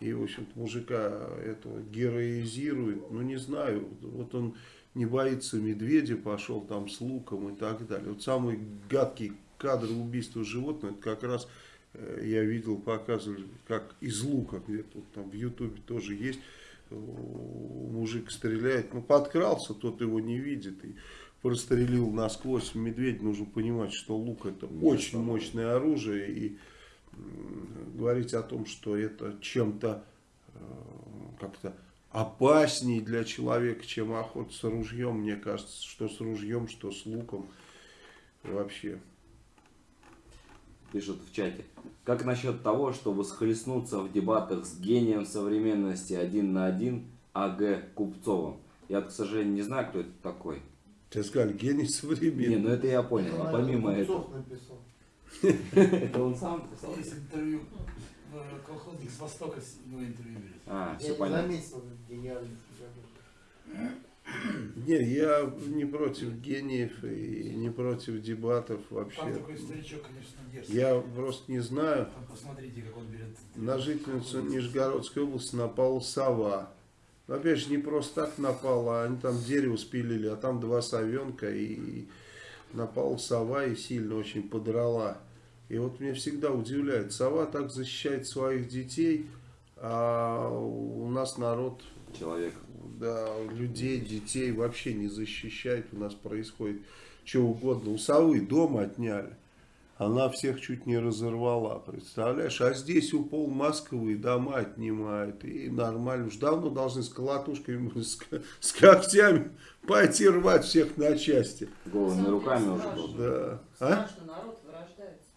И, в общем-то, мужика этого героизирует, ну не знаю, вот он не боится медведя, пошел там с луком и так далее. Вот самый гадкий кадр убийства животного, это как раз я видел, показывали, как из лука, где-то там в ютубе тоже есть, мужик стреляет, ну подкрался, тот его не видит и прострелил насквозь. Медведь, нужно понимать, что лук это да, очень мощное оружие. И говорить о том, что это чем-то э, как-то опаснее для человека, чем охота с ружьем, мне кажется, что с ружьем, что с луком вообще пишут в чате. Как насчет того, чтобы схлестнуться в дебатах с гением современности один на один А.Г. Купцовым? Я, к сожалению, не знаю, кто это такой. Тебе сказали, гений современности. Не, ну это я понял. А помимо этого... Это он сам писал? Есть интервью, в колхозник с Востока с него интервью берет. А, Я все понятно. заметил гениальность. Не, я не против гениев и не против дебатов Там вообще. такой старичок, конечно, дерзкий. Я просто не знаю. Там посмотрите, как он берет. На жительницу Нижегородской области напала сова. Но опять же, не просто так напала, они там дерево спилили, а там два совенка, и напала сова и сильно очень подрала. И вот меня всегда удивляет, сова так защищает своих детей, а у нас народ, Человек. Да, людей, детей вообще не защищает, у нас происходит что угодно. У совы дома отняли. Она всех чуть не разорвала, представляешь? А здесь у пол Москвы дома отнимают. И нормально. Уж давно должны с колотушками, с, с когтями пойти рвать всех на части. Голыми руками уже должен. Да. А? Страшно, народ вырождается.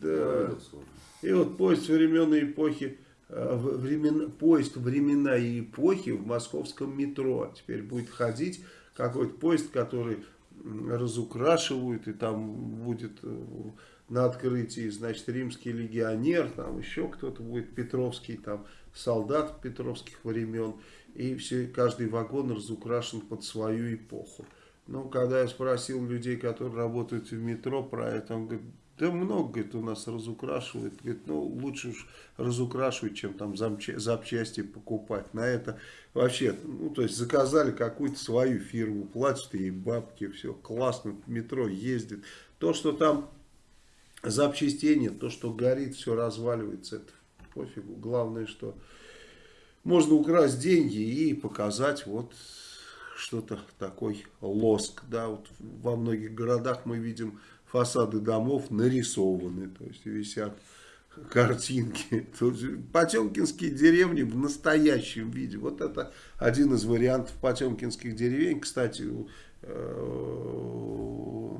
Да. И вот поезд времен и эпохи, э, в- времена, поезд времена и эпохи в московском метро. Теперь будет ходить какой-то поезд, который разукрашивают, и там будет э, на открытии, значит, римский легионер, там еще кто-то будет, Петровский, там, солдат петровских времен, и все, каждый вагон разукрашен под свою эпоху. Ну, когда я спросил людей, которые работают в метро про это, он говорит, да много, говорит, у нас разукрашивают. Говорит, ну, лучше уж разукрашивать, чем там запчасти покупать. На это вообще, ну, то есть заказали какую-то свою фирму, платят ей бабки, все классно, метро ездит. То, что там запчастей нет, то, что горит, все разваливается, это пофигу. Главное, что можно украсть деньги и показать вот что-то такой лоск. Да, вот во многих городах мы видим фасады домов нарисованы, то есть висят картинки. Тут Потемкинские деревни в настоящем виде. Вот это один из вариантов потемкинских деревень. Кстати, э,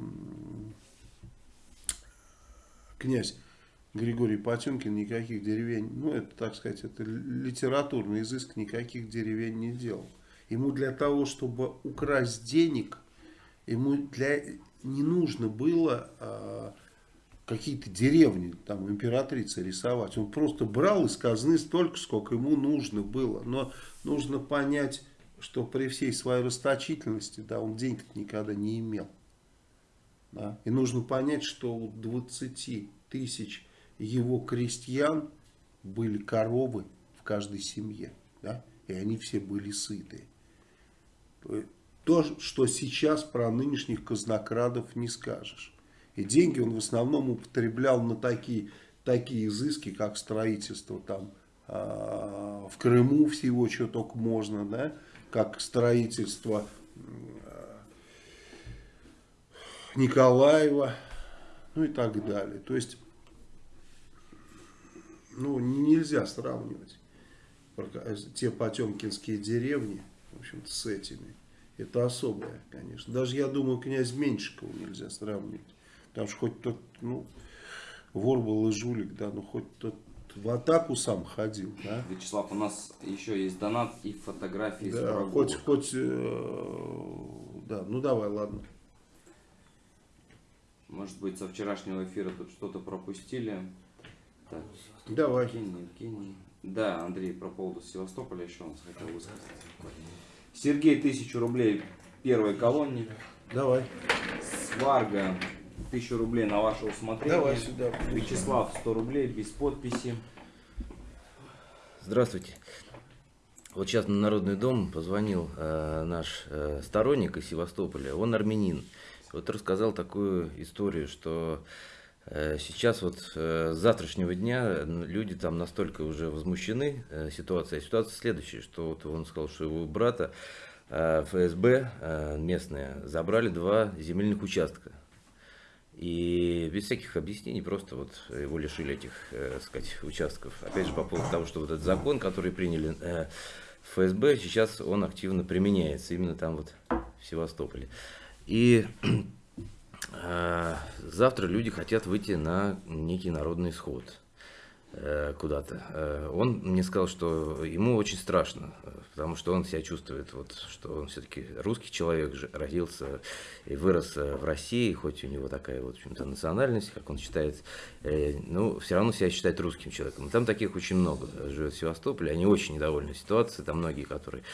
князь Григорий Потемкин никаких деревень, ну это так сказать, это литературный изыск, никаких деревень не делал. Ему для того, чтобы украсть денег, ему для, не нужно было а, какие-то деревни, там императрицы рисовать. Он просто брал из казны столько, сколько ему нужно было. Но нужно понять, что при всей своей расточительности, да, он денег никогда не имел. Да? И нужно понять, что у 20 тысяч его крестьян были коровы в каждой семье. Да? И они все были сытые. То, что сейчас про нынешних казнокрадов не скажешь. И деньги он в основном употреблял на такие, такие изыски, как строительство там а, в Крыму всего, что только можно, да, как строительство а, Николаева, ну и так далее. То есть, ну, нельзя сравнивать те потемкинские деревни, в общем-то, с этими. Это особое, конечно. Даже, я думаю, князь Меньшикова нельзя сравнивать. Потому что хоть тот, ну, вор был и жулик, да, но хоть тот в атаку сам ходил, да. Вячеслав, у нас еще есть донат и фотографии из Да, врагов. хоть, хоть, э, да, ну давай, ладно. Может быть, со вчерашнего эфира тут что-то пропустили. Так, Давай. Евгений, Евгений. Да, Андрей, про поводу Севастополя еще у нас хотел высказать. Сергей, тысячу рублей первой колонне. Давай. Сварга, тысячу рублей на ваше усмотрение. Давай сюда. Вячеслав, 100 рублей, без подписи. Здравствуйте. Вот сейчас на Народный дом позвонил э, наш э, сторонник из Севастополя, он армянин. Вот рассказал такую историю, что сейчас вот э, с завтрашнего дня люди там настолько уже возмущены э, ситуацией. Ситуация следующая, что вот он сказал, что его брата э, ФСБ э, местные забрали два земельных участка. И без всяких объяснений просто вот его лишили этих, э, сказать, участков. Опять же, по поводу того, что вот этот закон, который приняли э, ФСБ, сейчас он активно применяется именно там вот в Севастополе. И э, завтра люди хотят выйти на некий народный сход э, куда-то. Э, Он мне сказал, что ему очень страшно, э, потому что он себя чувствует, вот, что он все-таки русский человек, родился и вырос э, в России, хоть у него такая вот, общем-то, национальность, как он считает, э, ну, все равно себя считает русским человеком. Там таких очень много живет в Севастополе, они очень недовольны ситуацией, там многие, которые э,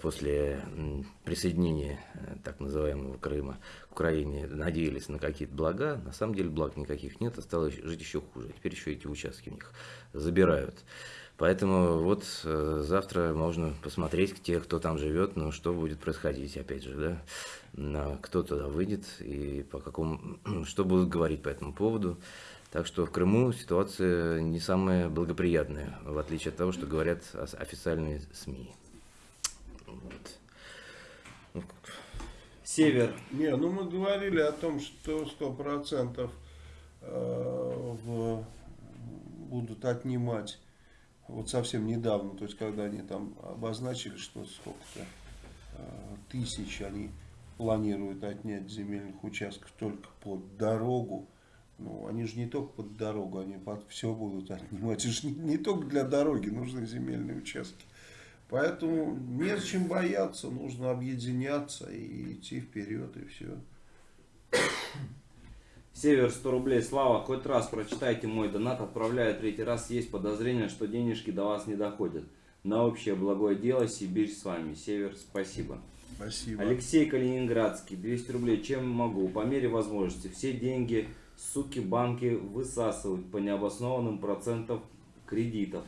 после м, присоединения э, так называемого Крыма к Украине надеялись на какие-то блага. На самом деле благ никаких нет, а стало жить еще хуже. Теперь еще эти участки у них забирают. Поэтому вот э, завтра можно посмотреть, те, кто там живет, ну, что будет происходить, опять же, да, кто туда выйдет и по какому, что будут говорить по этому поводу. Так что в Крыму ситуация не самая благоприятная, в отличие от того, что говорят официальные СМИ. Вот. Ну, Север. Не, ну мы говорили о том, что сто процентов э, в- будут отнимать вот совсем недавно, то есть когда они там обозначили, что сколько-то э, тысяч они планируют отнять земельных участков только под дорогу. Ну, они же не только под дорогу, они под все будут отнимать. Это же не, не только для дороги нужны земельные участки. Поэтому незачем бояться, нужно объединяться и идти вперед, и все. Север 100 рублей. Слава, хоть раз прочитайте мой донат. Отправляю третий раз. Есть подозрение, что денежки до вас не доходят. На общее благое дело Сибирь с вами. Север, спасибо. Спасибо. Алексей Калининградский, 200 рублей. Чем могу? По мере возможности. Все деньги, суки, банки высасывают по необоснованным процентам кредитов,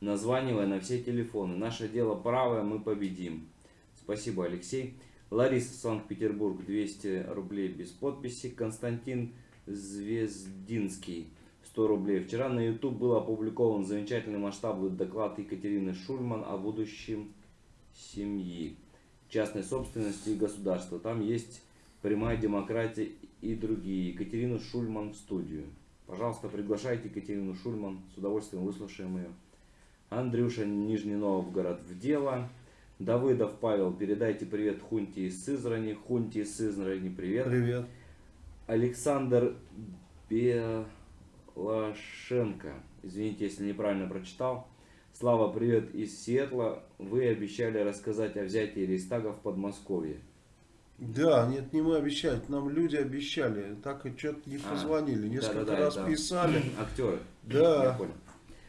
названивая на все телефоны. Наше дело правое, мы победим. Спасибо, Алексей. Лариса, Санкт-Петербург, 200 рублей без подписи. Константин Звездинский, 100 рублей. Вчера на YouTube был опубликован замечательный масштабный доклад Екатерины Шульман о будущем семьи частной собственности и государства. Там есть прямая демократия и другие. Екатерину Шульман в студию. Пожалуйста, приглашайте Екатерину Шульман. С удовольствием выслушаем ее. Андрюша, Нижний Новгород в дело. Давыдов Павел, передайте привет Хунти из Сызрани. Хунти из Сызрани, привет. Привет. Александр Белашенко. Извините, если неправильно прочитал. Слава, привет из Сиэтла. Вы обещали рассказать о взятии Рейстага в Подмосковье. Да, нет, не мы обещали, нам люди обещали, так и что-то не А, позвонили, несколько да-да-да, раз это писали. Актеры. Да. Я понял.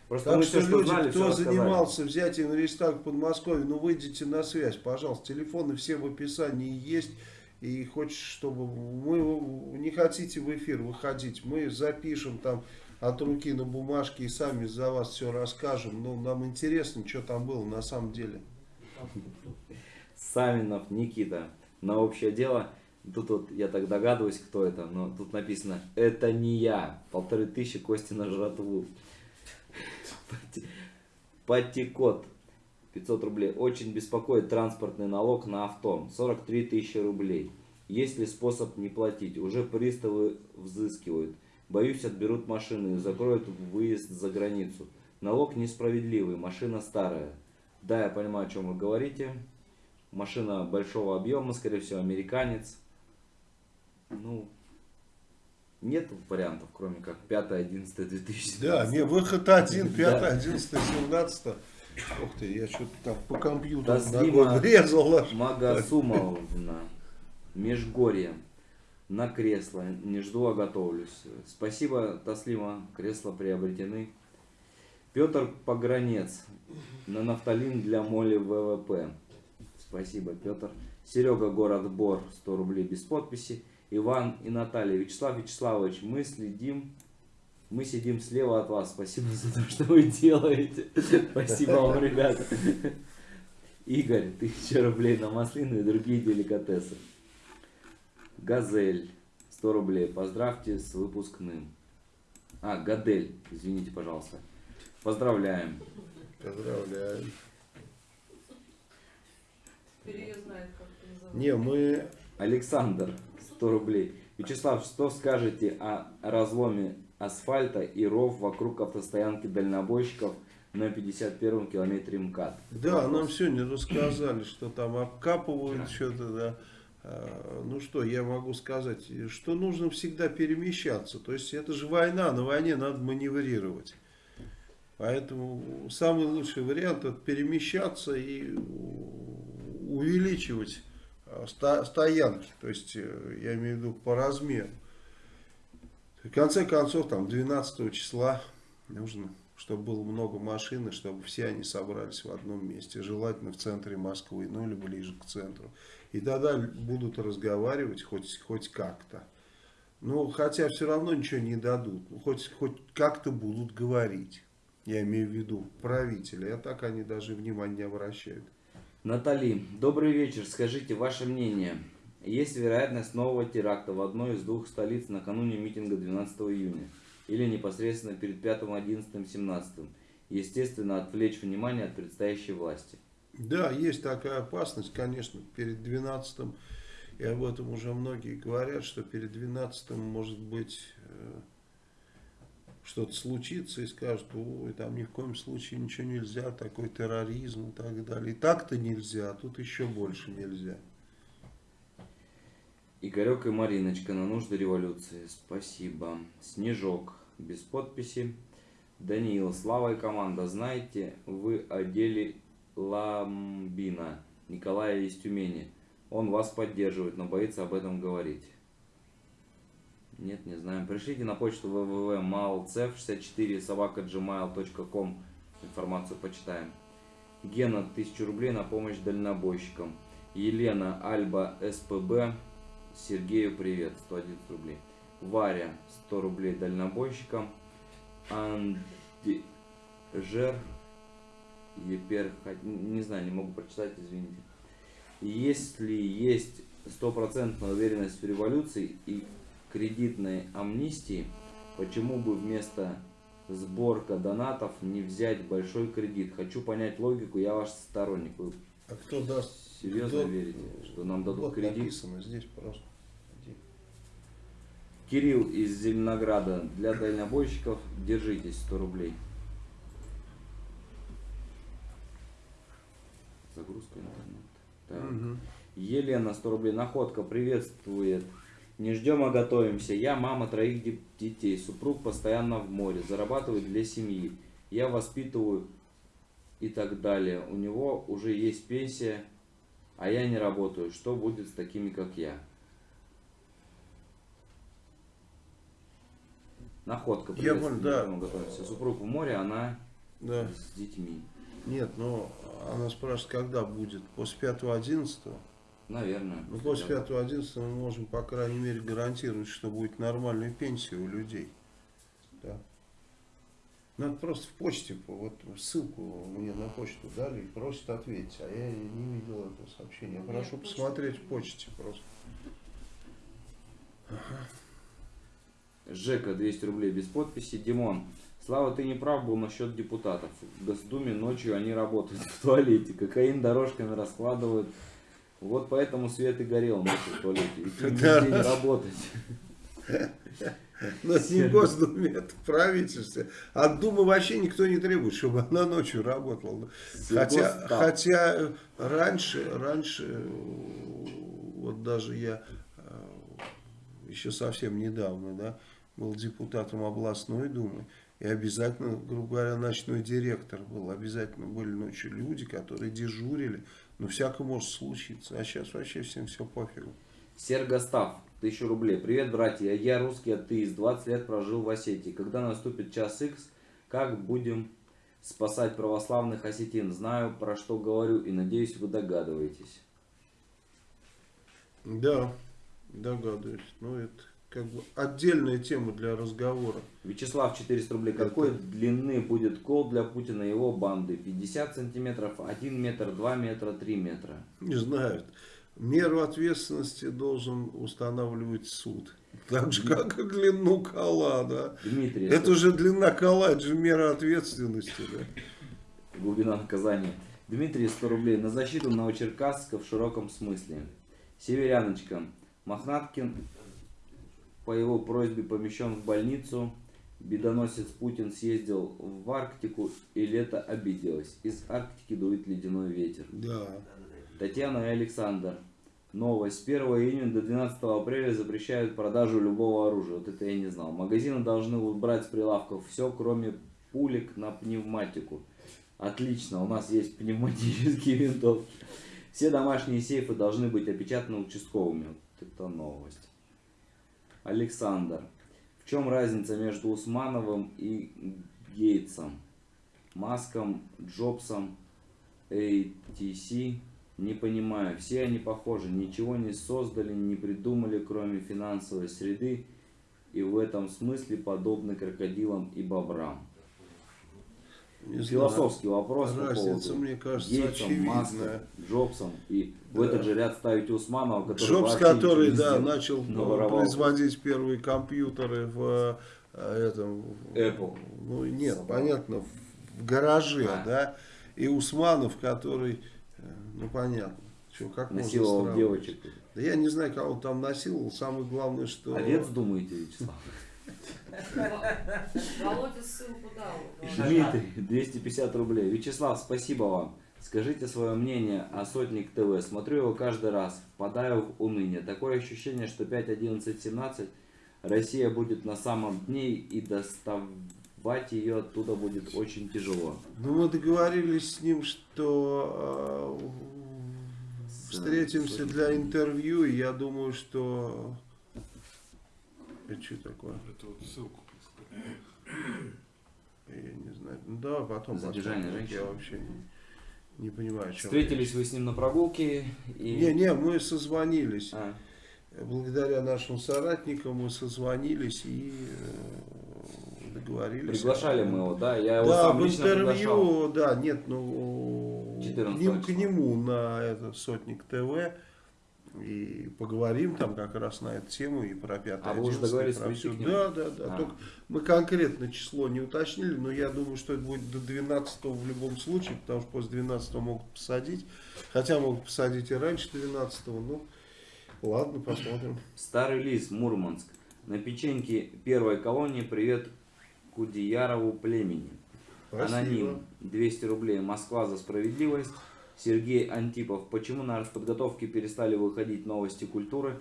Просто Так мы что все, что люди, знали, кто занимался взятием Рейхстага в Подмосковье, ну выйдите на связь, пожалуйста. Телефоны все в описании есть. И хочешь, чтобы мы не хотите в эфир выходить, мы запишем там от руки на бумажке и сами за вас все расскажем. Ну, нам интересно, что там было на самом деле. Савинов Никита. На общее дело. Тут вот я так догадываюсь, кто это, но тут написано «Это не я». Полторы тысячи кости на жратву. Пати- Патикот. 500 рублей. Очень беспокоит транспортный налог на авто. 43 тысячи рублей. Есть ли способ не платить? Уже приставы взыскивают. Боюсь, отберут машины и закроют выезд за границу. Налог несправедливый, машина старая. Да, я понимаю, о чем вы говорите. Машина большого объема, скорее всего, американец. Ну, нет вариантов, кроме как 5, 11, 2017. Да, не, выход один, Да. 5, 11, 17. Ух ты, я что-то там по компьютеру Таслима аж. Магасумовна. Межгорье. На кресло. Не жду, а готовлюсь. Спасибо, Таслима. Кресла приобретены. Петр Погранец. На нафталин для моли ВВП. Спасибо, Петр. Серега, город Бор. 100 рублей без подписи. Иван и Наталья. Вячеслав Вячеславович, мы следим мы сидим слева от вас. Спасибо за то, что вы делаете. Спасибо вам, ребята. Игорь, тысяча рублей на маслины и другие деликатесы. Газель, 100 рублей. Поздравьте с выпускным. А, Гадель, извините, пожалуйста. Поздравляем. Поздравляю. Теперь ее знает, как это называется. Не, мы Александр, 100 рублей. Вячеслав, что скажете о разломе асфальта и ров вокруг автостоянки дальнобойщиков на 51-м километре МКАД? Да, нам сегодня рассказали, что там обкапывают что-то, да. А, Ну что, я могу сказать, что нужно всегда перемещаться. То есть это же война, на войне надо маневрировать. Поэтому самый лучший вариант это перемещаться и увеличивать стоянки. То есть э, я имею в виду по размеру. В конце концов, там 12 числа нужно чтобы было много машин, и чтобы все они собрались в одном месте, желательно в центре Москвы, ну или ближе к центру. И тогда будут разговаривать хоть, хоть как-то. Ну, хотя все равно ничего не дадут. Ну, хоть, хоть как-то будут говорить. Я имею в виду правители. А так они даже внимания не обращают. Натали, добрый вечер. Скажите ваше мнение. Есть вероятность нового теракта в одной из двух столиц накануне митинга 12 июня? Или непосредственно перед 5, 11, 17? Естественно, отвлечь внимание от предстоящей власти. Да, есть такая опасность, конечно, перед 12 и об этом уже многие говорят, что перед 12 может быть э, что-то случится и скажут, ой, там ни в коем случае ничего нельзя, такой терроризм и так далее. И так-то нельзя, а тут еще больше нельзя. Игорек и Мариночка на нужды революции. Спасибо. Снежок. Без подписи. Даниил, Слава и команда, знаете, вы о деле Ламбина, Николая из Тюмени. Он вас поддерживает, но боится об этом говорить. Нет, не знаем. Пришлите на почту www.malcev64 собака gmail.com информацию почитаем. Гена, 1000 рублей на помощь дальнобойщикам. Елена, Альба, СПБ. Сергею привет, 111 рублей. Варя, 100 рублей дальнобойщикам. Анди, Жер, Епер, не знаю, не могу прочитать, извините. Если есть стопроцентная уверенность в революции и кредитной амнистии, почему бы вместо сборка донатов не взять большой кредит? Хочу понять логику, я ваш сторонник. Вы А кто даст? серьезно кто- верите, что нам дадут Вот кредит? написано здесь просто. Кирилл из Зеленограда. Для дальнобойщиков держитесь 100 рублей. Загрузка интернета. Так. Мгм. Елена 100 рублей. Находка приветствует. Не ждем, а готовимся. Я мама троих де- детей. Супруг постоянно в море. Зарабатывает для семьи. Я воспитываю и так далее. У него уже есть пенсия, а я не работаю. Что будет с такими, как я? Находка. Я понял, да. готовимся. Супруг в море, она Да. с детьми. Нет, но она спрашивает, когда будет? После 5-11? Наверное. Ну, после 5-11 мы можем, по крайней мере, гарантировать, что будет нормальная пенсия у людей. Да. Надо просто в почте, по- вот ссылку мне на почту дали и просят ответить, а я не видел этого сообщения. Нет, Прошу посмотреть в почте просто. Жека 200 рублей без подписи. Димон, Слава, ты не прав был насчет депутатов. В Госдуме ночью они работают в туалете. Кокаин дорожками раскладывают. Вот поэтому свет и горел ночью в туалете. Нигде не работать. Но это не Госдуме, это правительство. От Думы вообще никто не требует, чтобы она ночью работала. Хотя, Сельгосстав. хотя э, раньше, раньше, э, вот даже я э, еще совсем недавно, да, был депутатом областной думы, и обязательно, грубо говоря, ночной директор был, обязательно были ночью люди, которые дежурили, но всякое может случиться, а сейчас вообще всем все пофигу. Сергостав, 1000 рублей. Привет, братья. Я русский атеист. 20 лет прожил в Осетии. Когда наступит час X, как будем спасать православных осетин? Знаю, про что говорю, и надеюсь, вы догадываетесь. Да, догадываюсь. Ну, это как бы отдельная тема для разговора. Вячеслав 400 рублей. Какой длины будет кол для Путина и его банды? 50 сантиметров, 1 метр, 2 метра, 3 метра. Не знаю. Меру ответственности должен устанавливать суд. Так же, как и длину кола, да. Дмитрий, Это же длина кола, это же мера ответственности, да. глубина наказания. Дмитрий 100 рублей. На защиту Новочеркасска в широком смысле. Северяночка. Мохнаткин по его просьбе помещен в больницу. Бедоносец Путин съездил в Арктику и лето обиделось. Из Арктики дует ледяной ветер. Да. Татьяна и Александр. Новость. С 1 июня до 12 апреля запрещают продажу любого оружия. Вот это я не знал. Магазины должны убрать с прилавков все, кроме пулек на пневматику. Отлично, у нас есть пневматические винтовки. Все домашние сейфы должны быть опечатаны участковыми. Вот это новость. Александр. В чем разница между Усмановым и Гейтсом? Маском, Джобсом, ATC. Не понимаю, все они похожи, ничего не создали, не придумали, кроме финансовой среды, и в этом смысле подобны крокодилам и бобрам. Философский вопрос по Разница, поводу мне кажется, Гейтсом, очевидная. Джобсом. И в Да. этот же ряд ставить Усманова, который Джобс, который, да, начал наворовал. производить первые компьютеры в э, этом... Apple. Ну, нет, Собрал. понятно, в гараже, А. да. И Усманов, который, э, ну, понятно. Чё, как можно насиловал девочек. Да я не знаю, кого он там насиловал. Самое главное, что... Овец думаете, Вячеслав? Володя ссылку дал. Дмитрий, 250 рублей. Вячеслав, спасибо вам. Скажите свое мнение о Сотник ТВ. Смотрю его каждый раз, впадаю в уныние. Такое ощущение, что 5, 11, 17 Россия будет на самом дне и доставать ее оттуда будет очень тяжело. Ну, мы договорились с ним, что э, встретимся для интервью, и я думаю, что... Это что такое? Это вот ссылку. Я не знаю. Ну, да, потом Задержание женщины. Я вообще не, не понимаю, о чем Встретились вы с ним на прогулке и... Не, не, мы созвонились. А, Благодаря нашим соратникам мы созвонились и э, договорились. приглашали мы его, да? Я его Да, сам в лично приглашал. интервью, да, нет, ну, к 14 ним, к числа. нему на это Сотник ТВ и поговорим там как раз на эту тему и про 5 А вы уже договорились про нему? Да, да, да. А. Только мы конкретно число не уточнили, но я думаю, что это будет до 12 в любом случае, потому что после 12 могут посадить. Хотя могут посадить и раньше 12 ну ладно, посмотрим. Старый лис, Мурманск. На печеньке первой колонии привет Кудеярову племени. Аноним 200 рублей. Москва за справедливость. Сергей Антипов. Почему на подготовке перестали выходить новости культуры?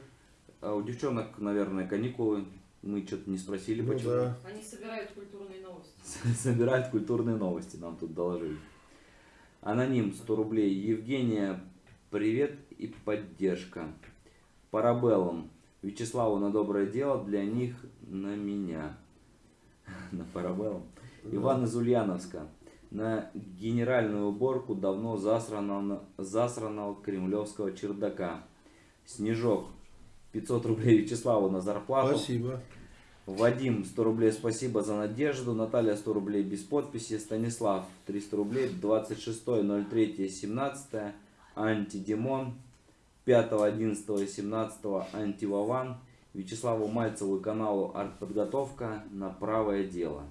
А у девчонок, наверное, каникулы. Мы что-то не спросили, Ну почему. да. Они собирают культурные новости. Собирают культурные новости, нам тут доложили. Аноним 100 рублей. Евгения, привет и поддержка. Парабеллум. Вячеславу на доброе дело, для них на меня. На парабеллум. Иван из Ульяновска. На генеральную уборку давно засранного, засранного кремлевского чердака. Снежок. 500 рублей Вячеславу на зарплату. Спасибо. Вадим, 100 рублей, спасибо за надежду. Наталья, 100 рублей без подписи. Станислав, 300 рублей, 26.03.17. Антидемон, 5.11.17. Антивован. Вячеславу Мальцеву и каналу Артподготовка на правое дело.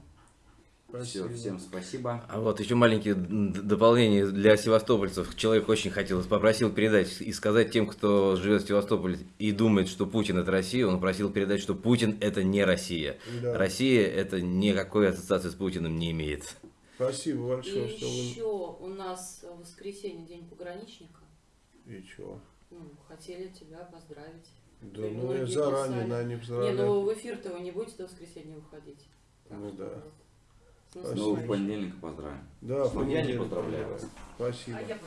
Все, Спасибо. всем спасибо. А вот еще маленькие д- дополнения для севастопольцев. Человек очень хотел, попросил передать и сказать тем, кто живет в Севастополе и думает, что Путин это Россия, он просил передать, что Путин это не Россия. Да. Россия это никакой ассоциации с Путиным не имеет. Спасибо И большое, что вы... еще у нас в воскресенье день пограничника. И чего? Ну, хотели тебя поздравить. Да, Ты ну я заранее писали. на не Не, поздравляю. ну в эфир-то вы не будете до воскресенья выходить. Так Ну что да. вот. С Спасибо. Ну, в понедельник поздравим. Да, я не понедельник, поздравляю вас. Спасибо. А я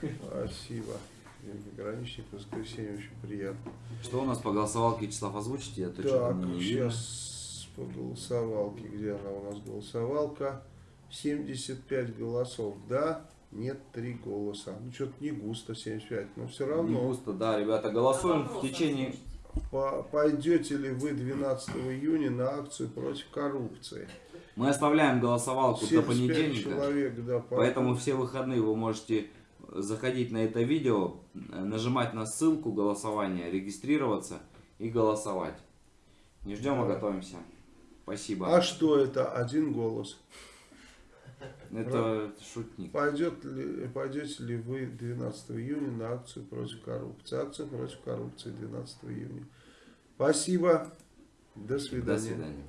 поздравляю. Спасибо. День пограничник, воскресенье очень приятно. Что у нас по голосовалке, Вячеслав, озвучите? Я то что-то Так, не сейчас по голосовалке. Где она у нас голосовалка? 75 голосов. Да, нет, 3 голоса. Ну, что-то не густо 75, но все Не равно. густо, да, ребята, голосуем в течение... Пойдете ли вы 12 июня на акцию против коррупции? Мы оставляем голосовалку до 75 понедельника, человек, да, по- поэтому все выходные вы можете заходить на это видео, э, нажимать на ссылку голосования, регистрироваться и голосовать. Не ждем, а Да. готовимся. Спасибо. А что это? Один голос. Это шутник. Пойдет ли, пойдете ли вы 12 июня на акцию против коррупции? Акция против коррупции 12 июня. Спасибо. До свидания. До свидания.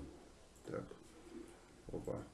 Так. Opa.